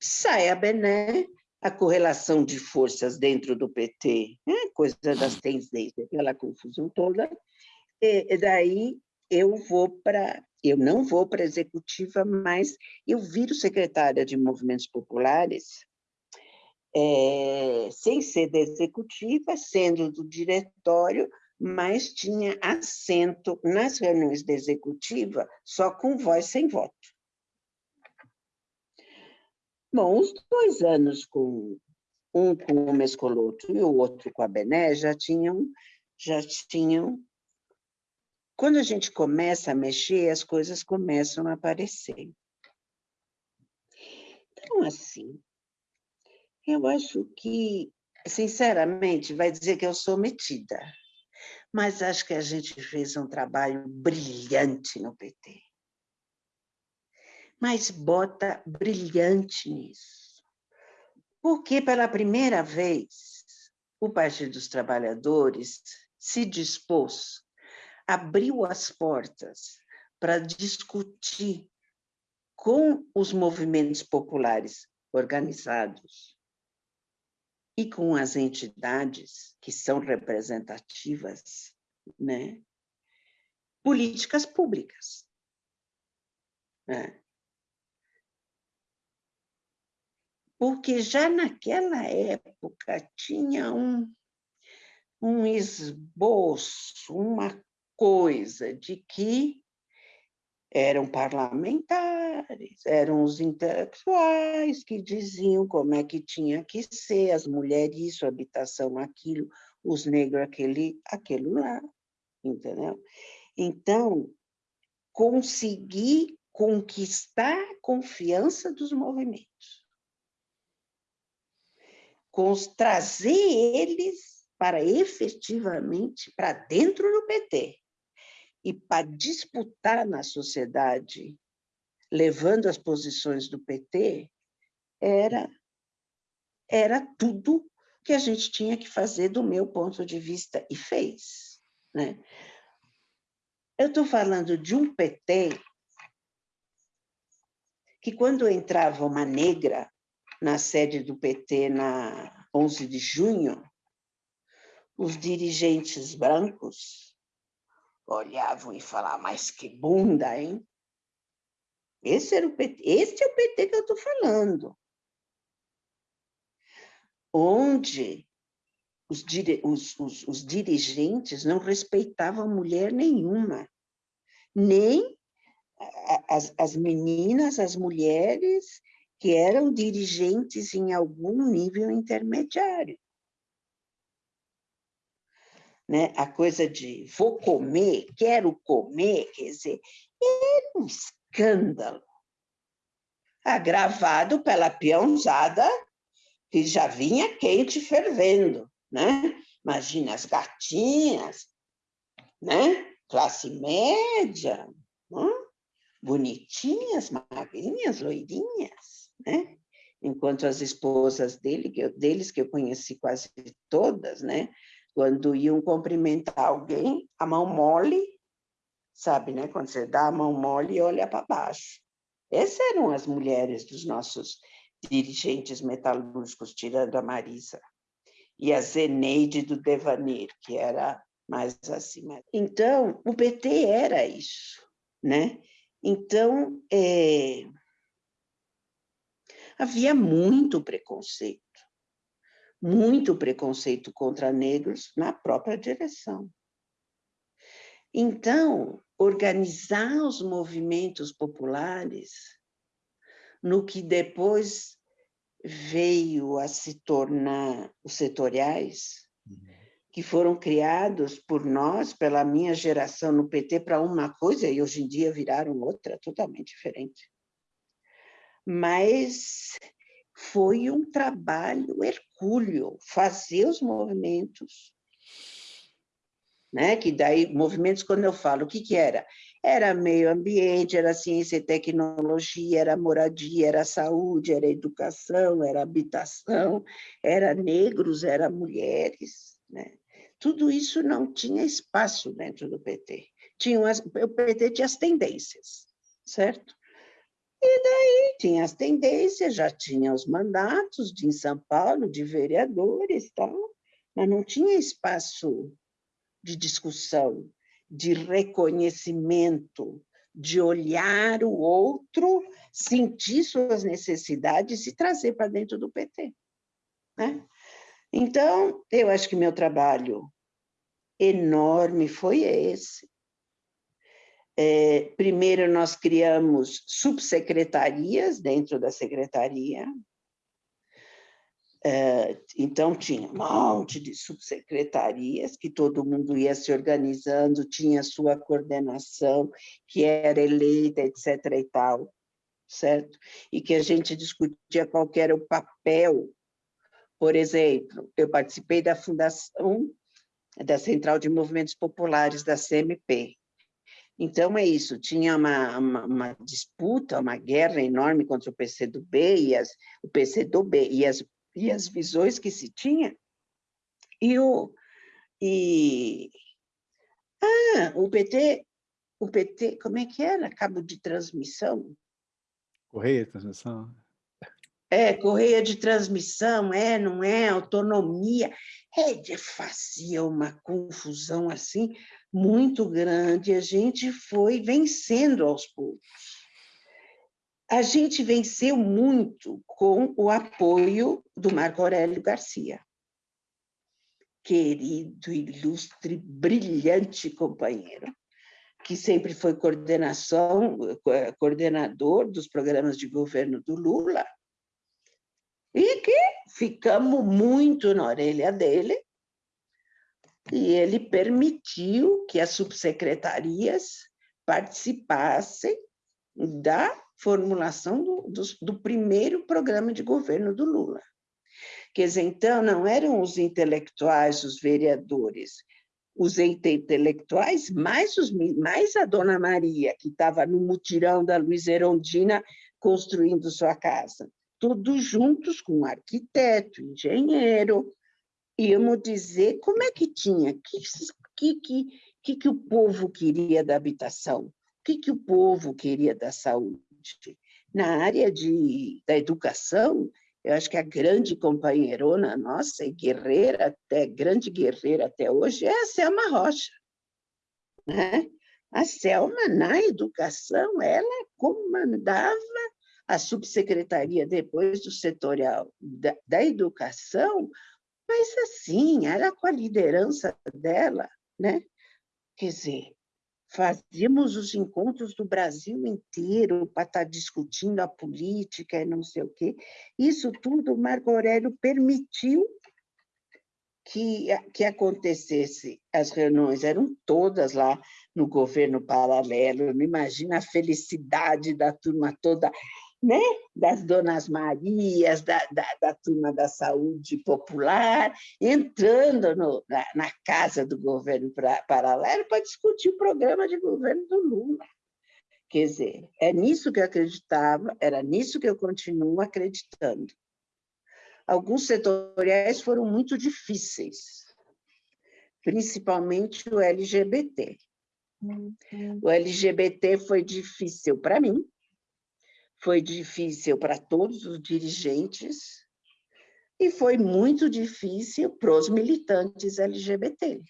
sai a Bené, a correlação de forças dentro do PT, né? coisa das tendências, aquela confusão toda, e daí eu vou para eu não vou para a executiva, mas eu viro secretária de movimentos populares é, sem ser da executiva, sendo do diretório, mas tinha assento nas reuniões da executiva só com voz sem voto. Bom, os dois anos com um com o Mescoloto e o outro com a Bené já tinham, já tinham. Quando a gente começa a mexer, as coisas começam a aparecer. Então, assim, eu acho que, sinceramente, vai dizer que eu sou metida, mas acho que a gente fez um trabalho brilhante no PT. Mas bota brilhante nisso. Porque, pela primeira vez, o Partido dos Trabalhadores se dispôs, abriu as portas para discutir com os movimentos populares organizados e com as entidades que são representativas, né? políticas públicas. Né? Porque já naquela época tinha um, um esboço, uma coisa de que eram parlamentares, eram os intelectuais que diziam como é que tinha que ser, as mulheres isso, habitação aquilo, os negros aquele, aquilo lá, entendeu? Então, conseguir conquistar a confiança dos movimentos, trazer eles para efetivamente para dentro do PT, e para disputar na sociedade, levando as posições do PT, era, era tudo que a gente tinha que fazer do meu ponto de vista, e fez. Né? Eu estou falando de um PT que, quando entrava uma negra na sede do PT na 11 de junho, os dirigentes brancos olhavam e falavam, mas que bunda, hein? Esse, era o PT, esse é o PT que eu estou falando. Onde os, os, os, os dirigentes não respeitavam mulher nenhuma, nem as, as meninas, as mulheres que eram dirigentes em algum nível intermediário né? a coisa de vou comer, quero comer, quer dizer, era um escândalo, agravado pela peãozada que já vinha quente fervendo, né? Imagina as gatinhas, né? Classe média, bonitinhas, magrinhas, loirinhas, né? Enquanto as esposas dele, que eu, deles, que eu conheci quase todas, né? Quando iam cumprimentar alguém, a mão mole, sabe, né? Quando você dá a mão mole e olha para baixo. Essas eram as mulheres dos nossos dirigentes metalúrgicos, tirando a Marisa. E a Zeneide do Devanir, que era mais acima. Então, o PT era isso, né? Então, é... havia muito preconceito, muito preconceito contra negros na própria direção. Então, organizar os movimentos populares no que depois veio a se tornar os setoriais, uhum que foram criados por nós, pela minha geração no PT, para uma coisa e hoje em dia viraram outra, totalmente diferente. Mas foi um trabalho hercúleo fazer os movimentos, né? Que daí movimentos quando eu falo o que que era? Era meio ambiente, era ciência e tecnologia, era moradia, era saúde, era educação, era habitação, era negros, era mulheres, né? Tudo isso não tinha espaço dentro do PT. Tinha as, o PT tinha as tendências, certo? E daí tinha as tendências, já tinha os mandatos de, em São Paulo, de vereadores tal, mas não tinha espaço de discussão, de reconhecimento, de olhar o outro, sentir suas necessidades e trazer para dentro do PT. Né? Então, eu acho que meu trabalho enorme foi esse. É, primeiro, nós criamos subsecretarias dentro da secretaria. É, então, tinha um monte de subsecretarias que todo mundo ia se organizando, tinha sua coordenação, que era eleita, etc. e tal, certo? E que a gente discutia qual era o papel por exemplo, eu participei da fundação da Central de Movimentos Populares, da CMP. Então, é isso, tinha uma, uma, uma disputa, uma guerra enorme contra o PCdoB e, as, o PCdoB e as, e as visões que se tinha. E o... E, ah, o PT, o PT, como é que era? Cabo de transmissão? Correia de transmissão. É, correia de transmissão, é, não é, autonomia. É, fazia uma confusão assim muito grande. A gente foi vencendo aos poucos. A gente venceu muito com o apoio do Marco Aurélio Garcia. Querido, ilustre, brilhante companheiro, que sempre foi coordenação, eh, coordenador dos programas de governo do Lula, e que ficamos muito na orelha dele, e ele permitiu que as subsecretarias participassem da formulação do, do, do, primeiro programa de governo do Lula. Quer dizer, então, não eram os intelectuais, os vereadores, os intelectuais, mais, os, mais a Dona Maria, que estava no mutirão da Luiz Erondina construindo sua casa todos juntos com arquiteto, engenheiro, íamos dizer como é que tinha, que, que, que, que o povo queria da habitação, o que, que o povo queria da saúde. Na área de, da educação, eu acho que a grande companheirona nossa, e guerreira até, grande guerreira até hoje, é a Selma Rocha. Né? A Selma, na educação, ela comandava a subsecretaria depois do setorial da, da educação, mas assim, era com a liderança dela, né? Quer dizer, fazíamos os encontros do Brasil inteiro para estar tá discutindo a política e não sei o quê. Isso tudo Marco Aurélio permitiu que, que acontecesse. As reuniões eram todas lá no governo paralelo, não imagina a felicidade da turma toda né? das Donas Marias, da, da, da turma da saúde popular, entrando no, na, na, casa do governo paralelo para discutir o programa de governo do Lula. Quer dizer, é nisso que eu acreditava, era nisso que eu continuo acreditando. Alguns setoriais foram muito difíceis, principalmente o LGBT. Uhum. O LGBT foi difícil para mim, foi difícil para todos os dirigentes e foi muito difícil para os militantes LGBT.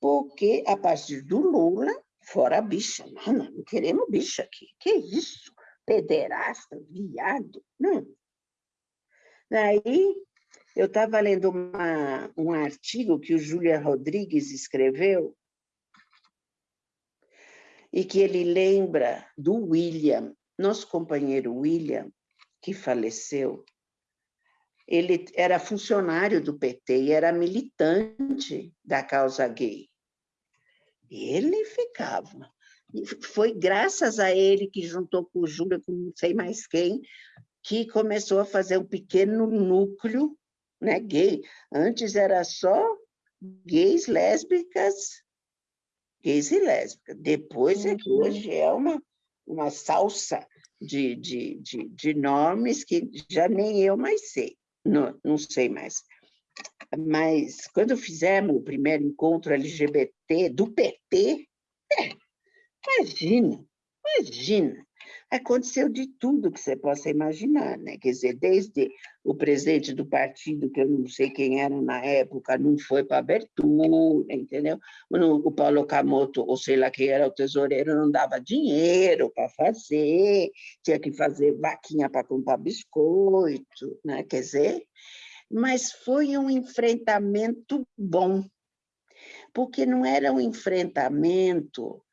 Porque, a partir do Lula, fora bicha, não, não, não queremos bicha aqui. Que isso? Pederasta, viado? Não. Daí, eu estava lendo uma, um artigo que o Júlia Rodrigues escreveu, e que ele lembra do William, nosso companheiro William, que faleceu, ele era funcionário do PT e era militante da causa gay. Ele ficava. Foi graças a ele que juntou com o Júlio, com não sei mais quem, que começou a fazer um pequeno núcleo né, gay. Antes era só gays, lésbicas, gays e lésbicas. Depois é que uhum. hoje é uma uma salsa de, de, de, de nomes que já nem eu mais sei, não, não sei mais. Mas quando fizemos o primeiro encontro LGBT do PT, é, imagina, imagina, aconteceu de tudo que você possa imaginar, né? Quer dizer, desde o presidente do partido, que eu não sei quem era na época, não foi para abertura, entendeu? O Paulo Okamoto, ou sei lá quem era o tesoureiro, não dava dinheiro para fazer, tinha que fazer vaquinha para comprar biscoito, né? Quer dizer, mas foi um enfrentamento bom, porque não era um enfrentamento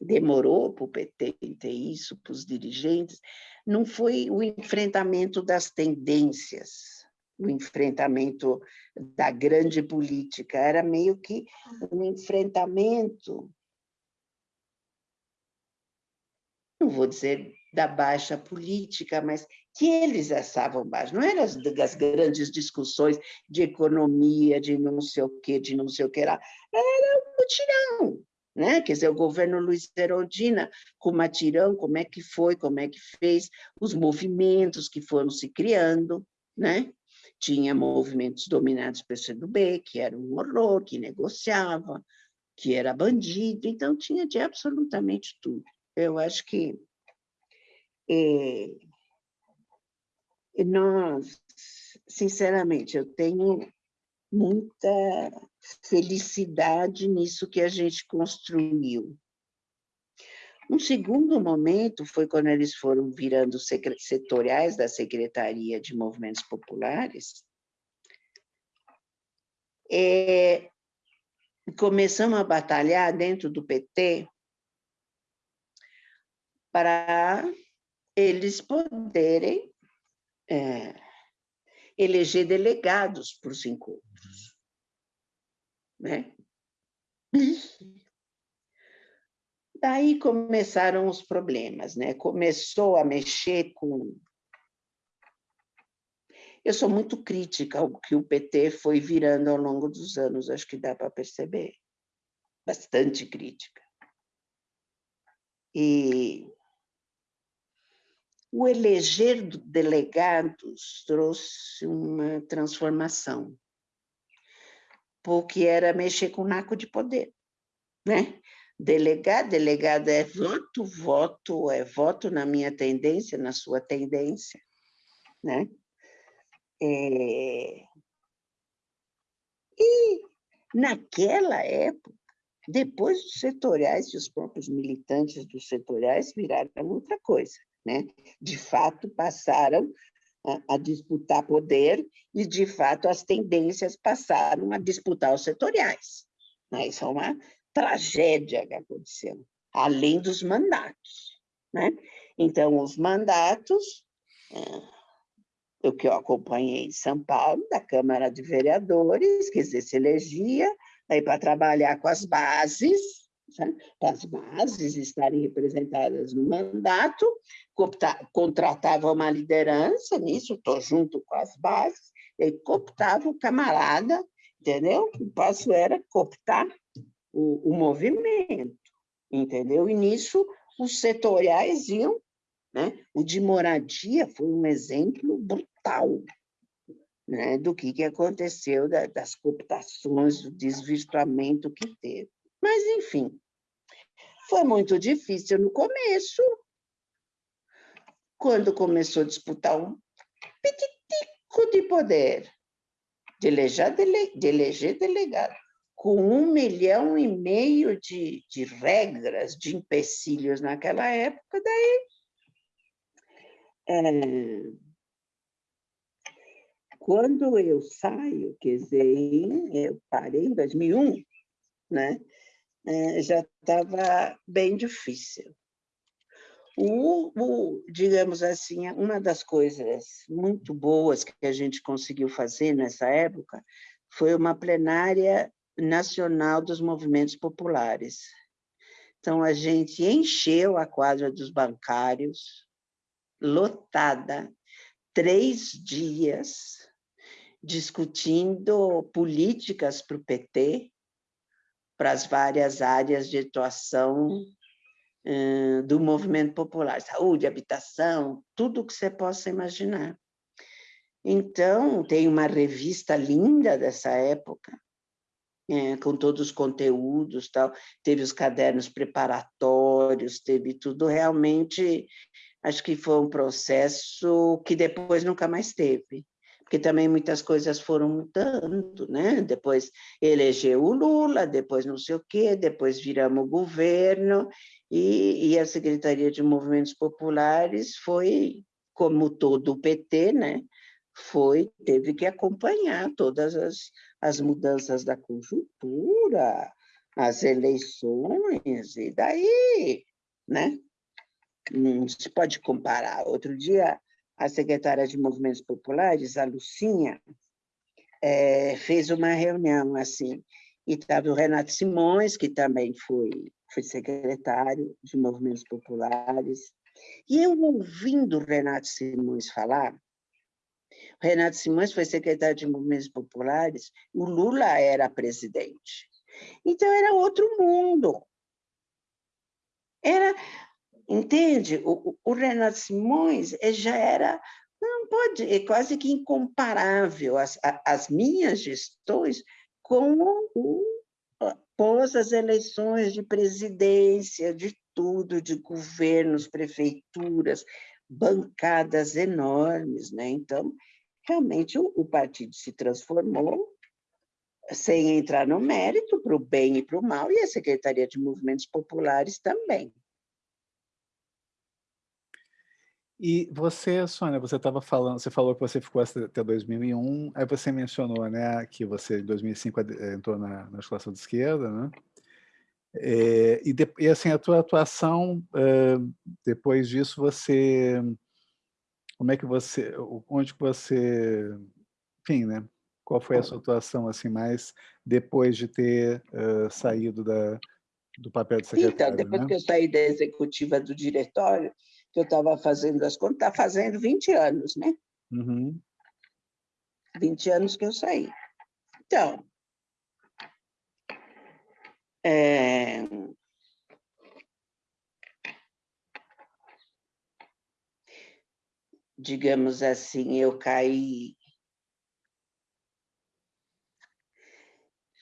demorou para o PT ter isso, para os dirigentes, não foi o enfrentamento das tendências, o enfrentamento da grande política, era meio que um enfrentamento, não vou dizer da baixa política, mas que eles achavam baixo, não eram as, as grandes discussões de economia, de não sei o quê, de não sei o que lá, era um mutirão, né? Quer dizer, o governo Luiz Erondina, com Matirão, como é que foi, como é que fez, os movimentos que foram se criando, né? Tinha movimentos dominados pelo CDB, que era um horror, que negociava, que era bandido, então tinha de absolutamente tudo. Eu acho que é, nós, sinceramente, eu tenho muita felicidade nisso que a gente construiu. Um segundo momento foi quando eles foram virando setoriais da Secretaria de Movimentos Populares. É, começamos a batalhar dentro do PT para eles poderem é, eleger delegados os encontros. Né? (laughs) Daí começaram os problemas, né? Começou a mexer com... Eu sou muito crítica ao que o PT foi virando ao longo dos anos, acho que dá para perceber. Bastante crítica. E o eleger delegados trouxe uma transformação, porque era mexer com o naco de poder, né? Delegado, delegado é voto, voto é voto na minha tendência, na sua tendência, né? É... E naquela época, depois dos setoriais e os próprios militantes dos setoriais viraram outra coisa né? De fato, passaram a, a disputar poder e, de fato, as tendências passaram a disputar os setoriais. Né? Isso é uma tragédia que aconteceu, além dos mandatos. Né? Então, os mandatos, é, o que eu acompanhei em São Paulo, da Câmara de Vereadores, dizer, se elegia, aí para trabalhar com as bases, as bases estarem representadas no mandato, contratava uma liderança, nisso estou junto com as bases, e cooptava o camarada, entendeu? O passo era cooptar o, o movimento, entendeu? E nisso os setoriais iam, né? O de moradia foi um exemplo brutal, né, do que, que aconteceu, da, das cooptações, do desvirtuamento que teve. Mas, enfim, foi muito difícil no começo, quando começou a disputar um petitico de poder, de eleger, dele, de eleger delegado, com um milhão e meio de, de regras, de empecilhos naquela época, daí é, quando eu saio, quer dizer, eu parei em 2001, né? É, já estava bem difícil. O, o, digamos assim, uma das coisas muito boas que a gente conseguiu fazer nessa época foi uma plenária nacional dos movimentos populares. Então, a gente encheu a quadra dos bancários, lotada, três dias, discutindo políticas para o PT, para as várias áreas de atuação do movimento popular, saúde, habitação, tudo que você possa imaginar. Então, tem uma revista linda dessa época, é, com todos os conteúdos, tal. teve os cadernos preparatórios, teve tudo realmente, acho que foi um processo que depois nunca mais teve porque também muitas coisas foram mudando, né? Depois elegeu o Lula, depois não sei o quê, depois viramos o governo, e, e a Secretaria de Movimentos Populares foi, como todo o PT, né? Foi, teve que acompanhar todas as, as mudanças da conjuntura, as eleições, e daí, né? Não se pode comparar. Outro dia, a secretária de Movimentos Populares, a Lucinha, é, fez uma reunião assim, e estava o Renato Simões, que também foi, foi secretário de Movimentos Populares, e eu ouvindo o Renato Simões falar, o Renato Simões foi secretário de Movimentos Populares, o Lula era presidente. Então, era outro mundo. Era Entende? O, o Renato Simões eh, já era, não pode, é quase que incomparável as, as minhas gestões com o as eleições de presidência, de tudo, de governos, prefeituras, bancadas enormes, né? Então, realmente o, o partido se transformou sem entrar no mérito para o bem e para o mal, e a Secretaria de Movimentos Populares também. E você, Sônia, você estava falando, você falou que você ficou até 2001, aí você mencionou, né, que você em 2005 entrou na, na escola de esquerda, né? É, e, de, e, assim, a tua atuação, uh, depois disso, você, como é que você, onde que você, enfim, né, qual foi a sua atuação, assim, mais depois de ter uh, saído da, do papel de secretário, Então, depois né? que eu saí da executiva do diretório, que eu estava fazendo as contas, está fazendo 20 anos, né? Uhum. 20 anos que eu saí. Então, é... digamos assim, eu caí.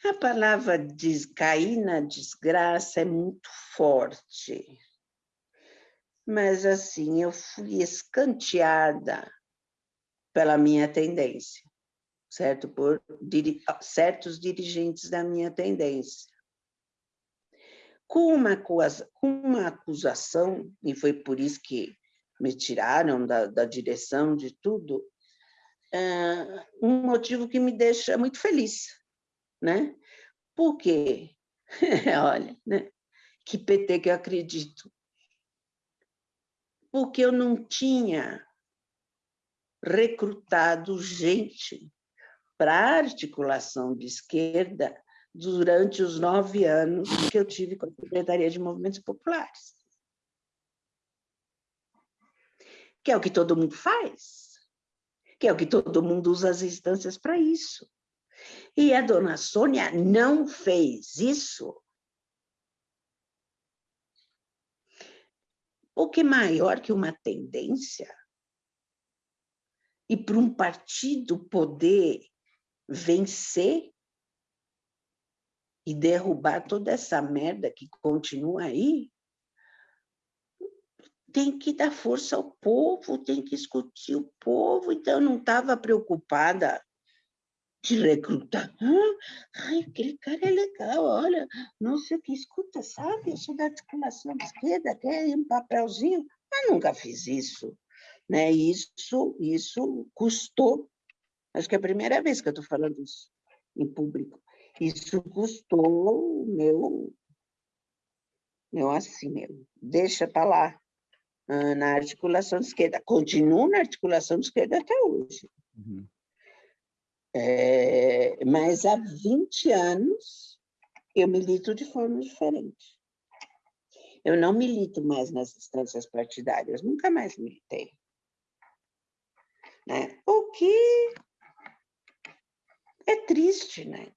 A palavra des... cair na desgraça é muito forte mas assim, eu fui escanteada pela minha tendência, certo? Por diri certos dirigentes da minha tendência. Com uma, com uma acusação, e foi por isso que me tiraram da, da direção de tudo, um motivo que me deixa muito feliz, né? Porque, (laughs) olha, né? que PT que eu acredito, porque eu não tinha recrutado gente para articulação de esquerda durante os nove anos que eu tive com a Secretaria de Movimentos Populares. Que é o que todo mundo faz, que é o que todo mundo usa as instâncias para isso. E a dona Sônia não fez isso. O que maior que uma tendência? E para um partido poder vencer e derrubar toda essa merda que continua aí, tem que dar força ao povo, tem que discutir o povo, então eu não estava preocupada de recrutar. ai, aquele cara é legal, olha, não sei o que, escuta, sabe? Eu sou da articulação esquerda, quer um papelzinho? Mas nunca fiz isso. Né? Isso, isso custou, acho que é a primeira vez que eu estou falando isso em público, isso custou meu, meu assim, meu, deixa para lá, na articulação esquerda. Continuo na articulação esquerda até hoje. Uhum. É, mas há 20 anos eu milito de forma diferente. Eu não milito mais nas instâncias partidárias, nunca mais militei. Né? O que é triste, né?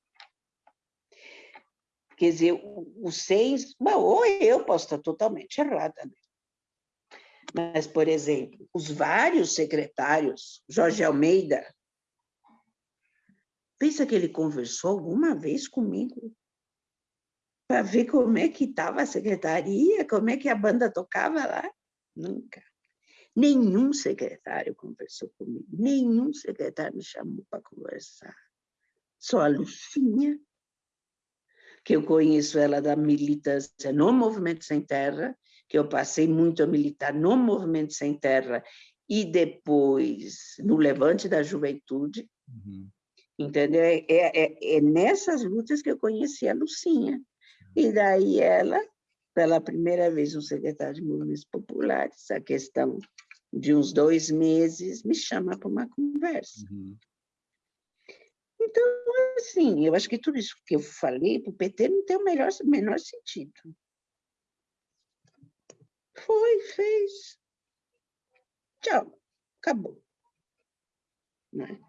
Quer dizer, o, seis, bom, ou eu posso estar totalmente errada, né? Mas, por exemplo, os vários secretários, Jorge Almeida, pensa que ele conversou alguma vez comigo para ver como é que estava a secretaria, como é que a banda tocava lá? Nunca. Nenhum secretário conversou comigo, nenhum secretário me chamou para conversar. Só a Lucinha, que eu conheço ela da militância no Movimento Sem Terra, que eu passei muito a militar no Movimento Sem Terra e depois no Levante da Juventude, uhum. Entendeu? É, é, é, é, nessas lutas que eu conheci a Lucinha. E daí ela, pela primeira vez, um secretário de movimentos populares, a questão de uns dois meses, me chama para uma conversa. Uhum. Então, assim, eu acho que tudo isso que eu falei para o PT não tem o melhor, menor sentido. Foi, fez. Tchau, acabou. Né?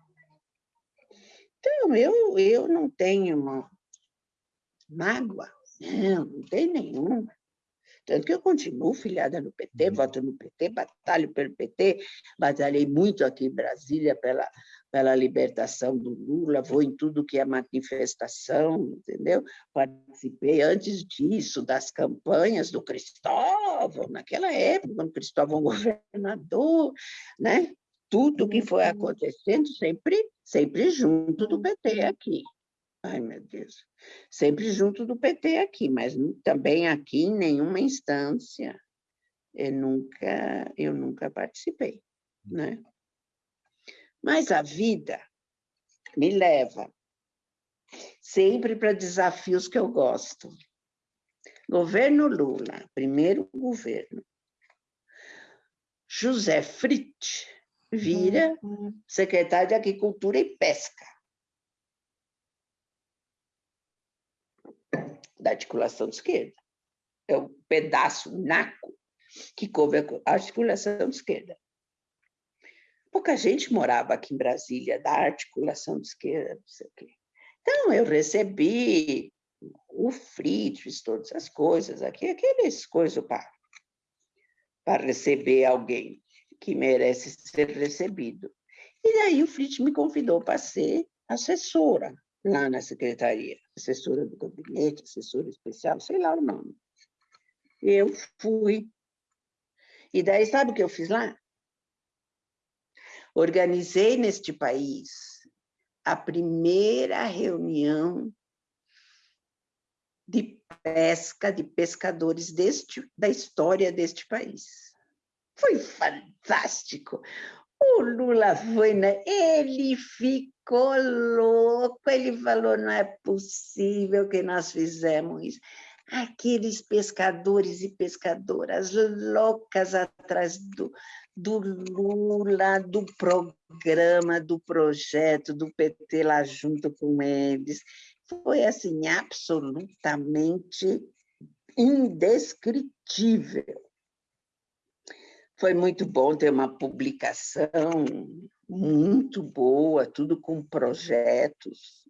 Então, eu, eu não tenho uma mágoa, não, não tem nenhuma. Tanto que eu continuo filiada no PT, uhum. voto no PT, batalho pelo PT, batalhei muito aqui em Brasília pela, pela libertação do Lula, vou em tudo que é manifestação, entendeu? Participei antes disso das campanhas do Cristóvão, naquela época, quando Cristóvão (laughs) governador, né? Tudo que foi uhum. acontecendo sempre, sempre junto do PT aqui. Ai, meu Deus. Sempre junto do PT aqui, mas também aqui em nenhuma instância eu nunca, eu nunca participei, né? Mas a vida me leva sempre para desafios que eu gosto. Governo Lula, primeiro governo. José Fritz vira uhum. secretário de Agricultura e Pesca. da articulação esquerda. É o um pedaço, um naco, que coube a articulação esquerda. Pouca gente morava aqui em Brasília da articulação de esquerda, não sei o quê. Então, eu recebi o Fritz, todas as coisas aqui, aqueles coisas para, para receber alguém que merece ser recebido. E daí o Fritz me convidou para ser assessora lá na secretaria, assessora do gabinete, assessora especial, sei lá o nome. Eu fui. E daí, sabe o que eu fiz lá? Organizei neste país a primeira reunião de pesca, de pescadores deste, da história deste país. Foi fantástico. O Lula foi, né? ele ficou louco, ele falou, não é possível que nós fizemos isso. Aqueles pescadores e pescadoras loucas atrás do, do Lula, do programa, do projeto, do PT lá junto com eles. foi assim absolutamente indescritível. Foi muito bom ter uma publicação muito boa, tudo com projetos.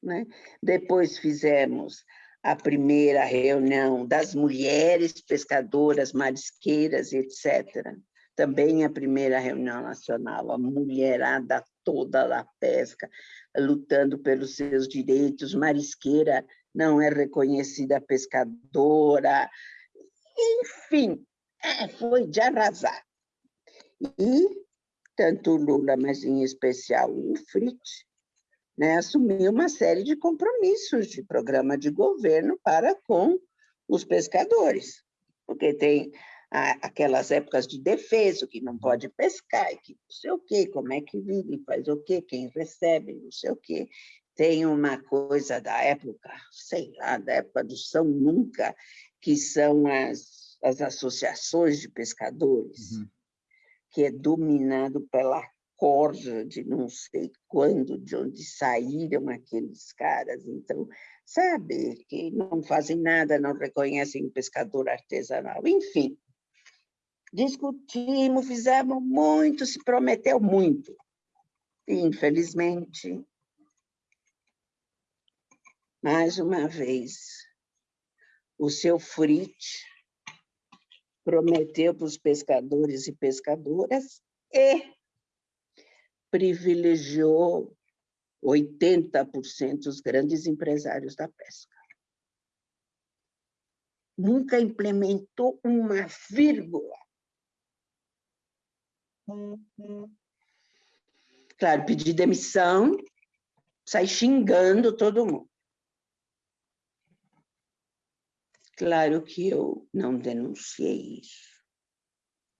Né? Depois fizemos a primeira reunião das mulheres pescadoras, marisqueiras, etc. Também a primeira reunião nacional, a mulherada toda da pesca, lutando pelos seus direitos, marisqueira não é reconhecida pescadora, enfim, foi de arrasar. E tanto o Lula, mas em especial o Fritz, né, assumiu uma série de compromissos de programa de governo para com os pescadores, porque tem aquelas épocas de defesa, que não pode pescar, que não sei o quê, como é que vive, faz o quê, quem recebe, não sei o quê. Tem uma coisa da época, sei lá, da época do São Nunca, que são as as associações de pescadores, uhum. que é dominado pela corja de não sei quando, de onde saíram aqueles caras. Então, sabe, que não fazem nada, não reconhecem o pescador artesanal. Enfim, discutimos, fizemos muito, se prometeu muito. E, infelizmente, mais uma vez, o seu Fritz prometeu para os pescadores e pescadoras e privilegiou 80% os grandes empresários da pesca. Nunca implementou uma vírgula. Claro, pedi demissão, sai xingando todo mundo. Claro que eu não denunciei isso,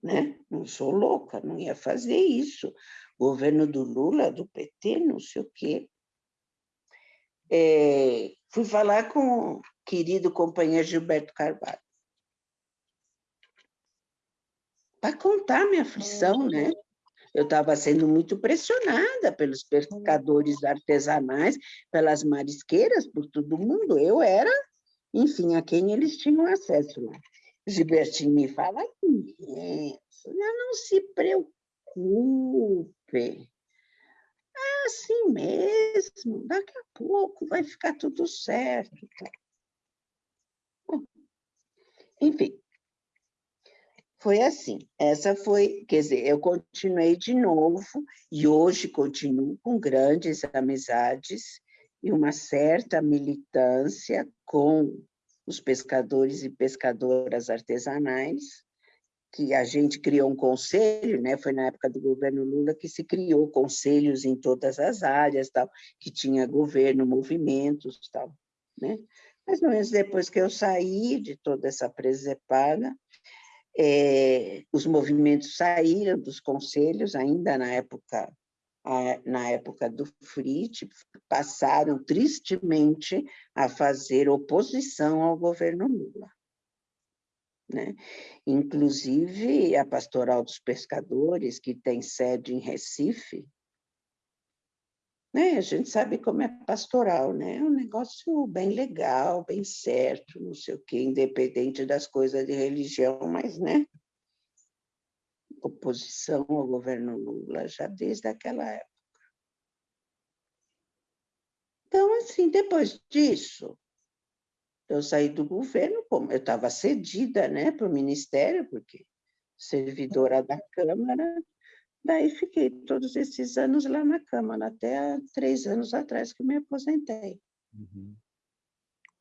né? Não sou louca, não ia fazer isso. Governo do Lula, do PT, não sei o quê. É, fui falar com o querido companheiro Gilberto Carvalho. Para contar minha aflição, né? Eu estava sendo muito pressionada pelos pescadores artesanais, pelas marisqueiras, por todo mundo. Eu era enfim, a quem eles tinham acesso lá. Gilbertinho me fala isso, não se preocupe. É assim mesmo, daqui a pouco vai ficar tudo certo. enfim, foi assim. Essa foi, quer dizer, eu continuei de novo e hoje continuo com grandes amizades e uma certa militância com os pescadores e pescadoras artesanais, que a gente criou um conselho, né? foi na época do governo Lula que se criou conselhos em todas as áreas, tal, que tinha governo, movimentos, tal, né? Mas menos depois que eu saí de toda essa presepada, é, os movimentos saíram dos conselhos, ainda na época na época do Frit, passaram tristemente a fazer oposição ao governo Lula. Né? Inclusive, a Pastoral dos Pescadores, que tem sede em Recife, né? a gente sabe como é pastoral, né? é um negócio bem legal, bem certo, não sei o quê, independente das coisas de religião, mas né? Oposição ao governo Lula já desde aquela época. Então, assim, depois disso, eu saí do governo, como eu estava cedida né, para o Ministério, porque servidora da Câmara, daí fiquei todos esses anos lá na Câmara, até três anos atrás que me aposentei. Uhum.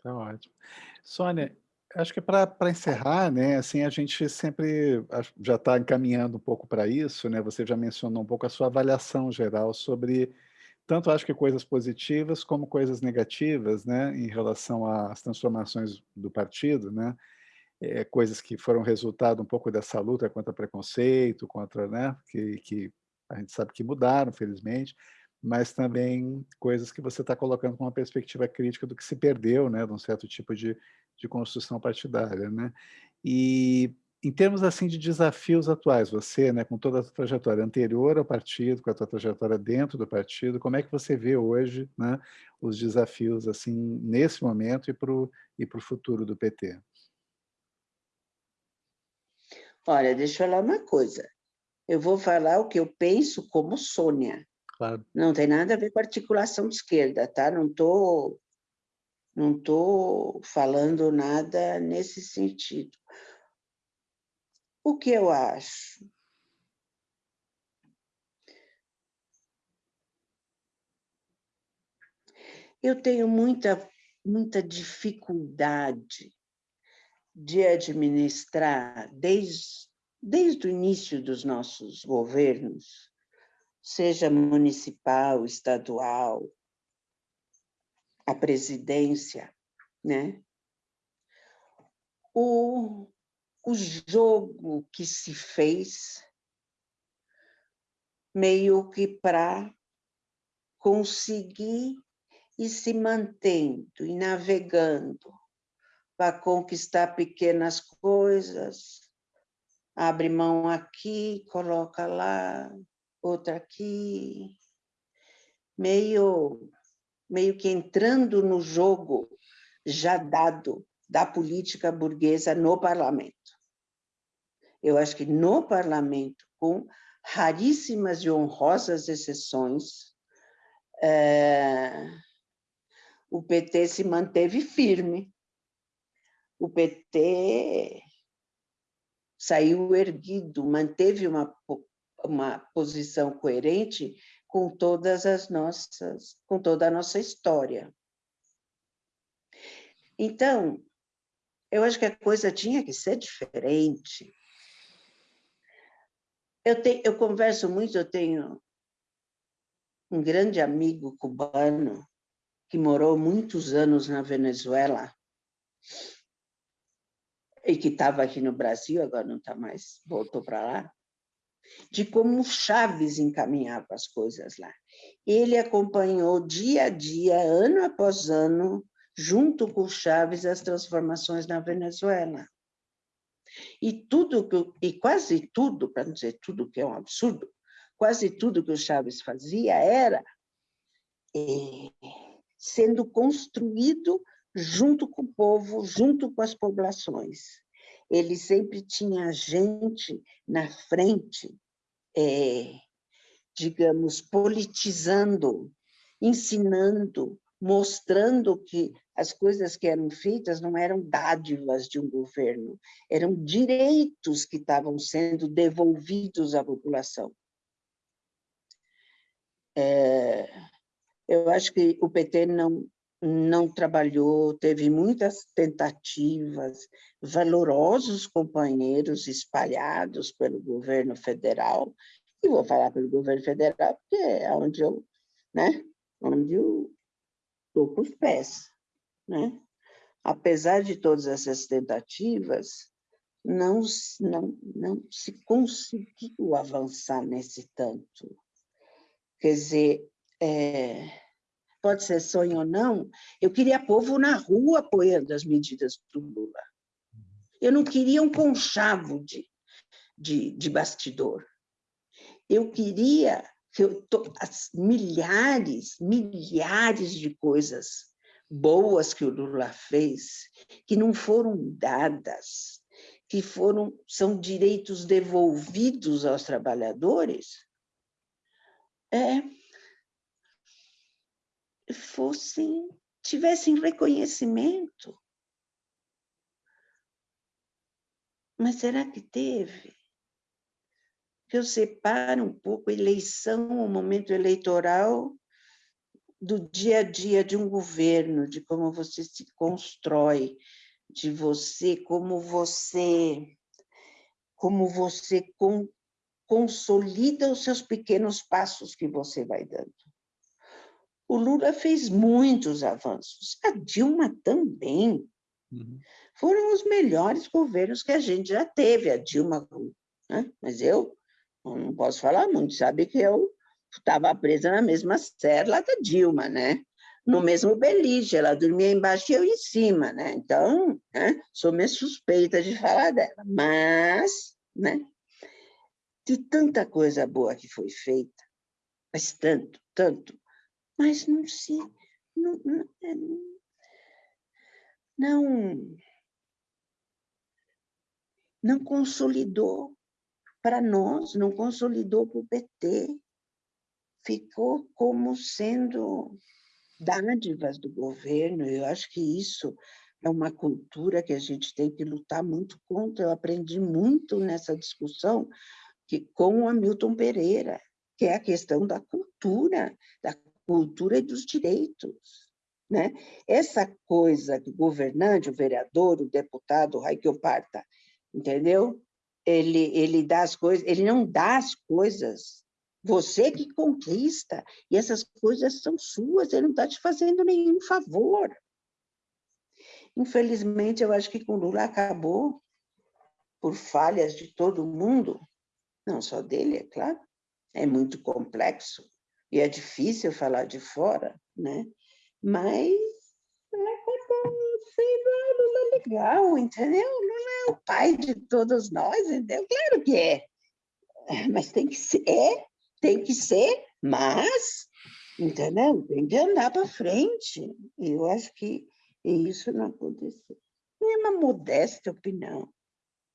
Tá ótimo. Sônia, Acho que para encerrar, né, assim, a gente sempre já está encaminhando um pouco para isso, né? Você já mencionou um pouco a sua avaliação geral sobre tanto acho que coisas positivas como coisas negativas, né, em relação às transformações do partido, né? É, coisas que foram resultado um pouco dessa luta contra preconceito, contra, né, que, que a gente sabe que mudaram, felizmente, mas também coisas que você está colocando com uma perspectiva crítica do que se perdeu, né, de um certo tipo de de construção partidária. Né? E em termos assim de desafios atuais, você, né, com toda a trajetória anterior ao partido, com a sua trajetória dentro do partido, como é que você vê hoje né, os desafios assim nesse momento e para o e o futuro do PT? Olha, deixa eu falar uma coisa. Eu vou falar o que eu penso como Sônia. Claro. Não tem nada a ver com articulação de esquerda, tá? Não estou não tô falando nada nesse sentido. O que eu acho? Eu tenho muita, muita dificuldade de administrar, desde, desde o início dos nossos governos, seja municipal, estadual, a presidência, né? O, o jogo que se fez meio que para conseguir ir se mantendo e navegando para conquistar pequenas coisas, abre mão aqui, coloca lá, outra aqui, meio, meio que entrando no jogo já dado da política burguesa no parlamento. Eu acho que no parlamento, com raríssimas e honrosas exceções, é, o PT se manteve firme. O PT saiu erguido, manteve uma uma posição coerente com todas as nossas, com toda a nossa história. Então, eu acho que a coisa tinha que ser diferente. Eu, te, eu converso muito, eu tenho um grande amigo cubano que morou muitos anos na Venezuela e que estava aqui no Brasil, agora não está mais, voltou para lá de como Chaves encaminhava as coisas lá. Ele acompanhou dia a dia, ano após ano, junto com Chaves, as transformações na Venezuela. E tudo que, e quase tudo, para não dizer tudo que é um absurdo, quase tudo que o Chaves fazia era é, sendo construído junto com o povo, junto com as populações ele sempre tinha gente na frente, é, digamos, politizando, ensinando, mostrando que as coisas que eram feitas não eram dádivas de um governo, eram direitos que estavam sendo devolvidos à população. É, eu acho que o PT não, não trabalhou, teve muitas tentativas, valorosos companheiros espalhados pelo governo federal, e vou falar pelo governo federal porque é onde eu, né, onde eu estou com os pés, né? Apesar de todas essas tentativas, não, não, não se conseguiu avançar nesse tanto. Quer dizer, é, pode ser sonho ou não, eu queria povo na rua apoiando as medidas do Lula. Eu não queria um conchavo de, de, de bastidor. Eu queria que eu, as milhares, milhares de coisas boas que o Lula fez, que não foram dadas, que foram são direitos devolvidos aos trabalhadores, é, fossem, tivessem reconhecimento. Mas será que teve? Que eu separo um pouco a eleição, o momento eleitoral, do dia a dia de um governo, de como você se constrói, de você, como você, como você con, consolida os seus pequenos passos que você vai dando. O Lula fez muitos avanços, a Dilma também. Uhum. Foram os melhores governos que a gente já teve, a Dilma, né? mas eu não posso falar muito, sabe que eu estava presa na mesma cela da Dilma, né? no mesmo beliche, ela dormia embaixo e eu em cima, né? Então, né? sou meio suspeita de falar dela, mas, né? De tanta coisa boa que foi feita, mas tanto, tanto, mas não se, não, não, é, não, não consolidou para nós, não consolidou para o PT, ficou como sendo dádivas do governo, eu acho que isso é uma cultura que a gente tem que lutar muito contra. Eu aprendi muito nessa discussão que, com o Hamilton Pereira, que é a questão da cultura, da cultura e dos direitos. Né? Essa coisa que o governante, o vereador, o deputado, o Raikyo Parta, entendeu? Ele, ele dá as coisas, ele não dá as coisas você que conquista, e essas coisas são suas, ele não está te fazendo nenhum favor. Infelizmente, eu acho que com Lula acabou, por falhas de todo mundo, não só dele, é claro, é muito complexo, e é difícil falar de fora, né? mas acabou sendo Lula legal, entendeu? Lula é o pai de todos nós, entendeu? Claro que é, mas tem que ser, é, tem que ser, mas, entendeu? Tem que andar para frente. E eu acho que isso não aconteceu. É uma modesta opinião,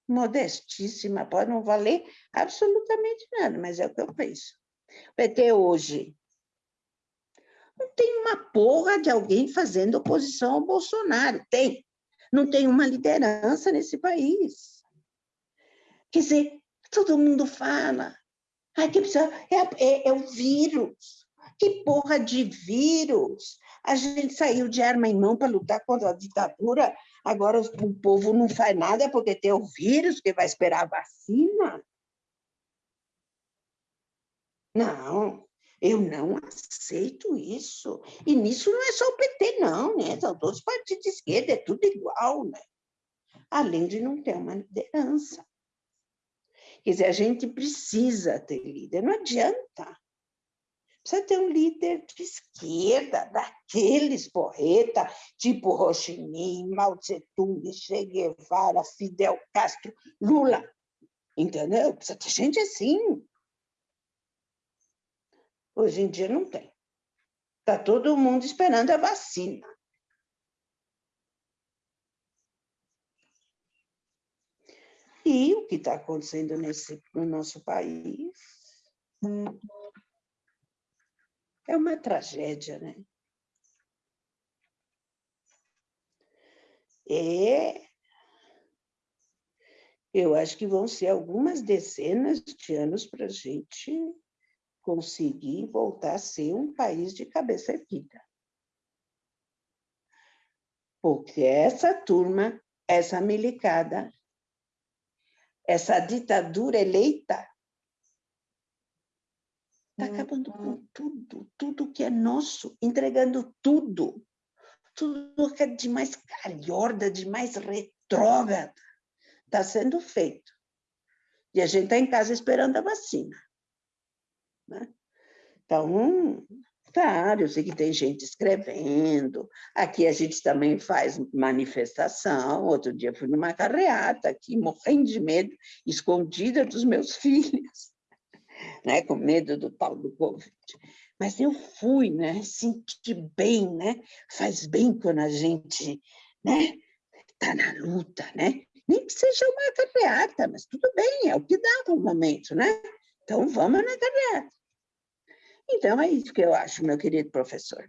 modestíssima, pode não valer absolutamente nada, mas é o que eu penso. PT hoje não tem uma porra de alguém fazendo oposição ao Bolsonaro. Tem. Não tem uma liderança nesse país. Quer dizer, todo mundo fala, Ai, que precisa... é, é, é o vírus. Que porra de vírus? A gente saiu de arma em mão para lutar contra a ditadura, agora o povo não faz nada porque tem o vírus, que vai esperar a vacina? Não, eu não aceito isso. E nisso não é só o PT, não, né? São todos os partidos de esquerda, é tudo igual, né? Além de não ter uma liderança. Quer dizer, a gente precisa ter líder, não adianta. Precisa ter um líder de esquerda, daqueles porreta, tipo Ho Chi Mao Tse-tung, Che Guevara, Fidel Castro, Lula. Entendeu? Precisa ter gente assim. Hoje em dia não tem. Está todo mundo esperando a vacina. E o que está acontecendo nesse, no nosso país é uma tragédia, né? É, eu acho que vão ser algumas dezenas de anos para a gente conseguir voltar a ser um país de cabeça erguida. Porque essa turma, essa milicada, essa ditadura eleita está acabando com tudo, tudo que é nosso, entregando tudo, tudo que é de mais calhorda, de mais retrógrada, está sendo feito. E a gente está em casa esperando a vacina. Né? Então, Claro, eu sei que tem gente escrevendo. Aqui a gente também faz manifestação. Outro dia fui numa carreata aqui, morrendo de medo, escondida dos meus (laughs) filhos, né? com medo do tal do Covid. Mas eu fui, né? senti bem, né? faz bem quando a gente né? está na luta, né? nem que seja uma carreata, mas tudo bem, é o que dá no momento. Né? Então vamos na carreata. Então, é isso que eu acho, meu querido professor.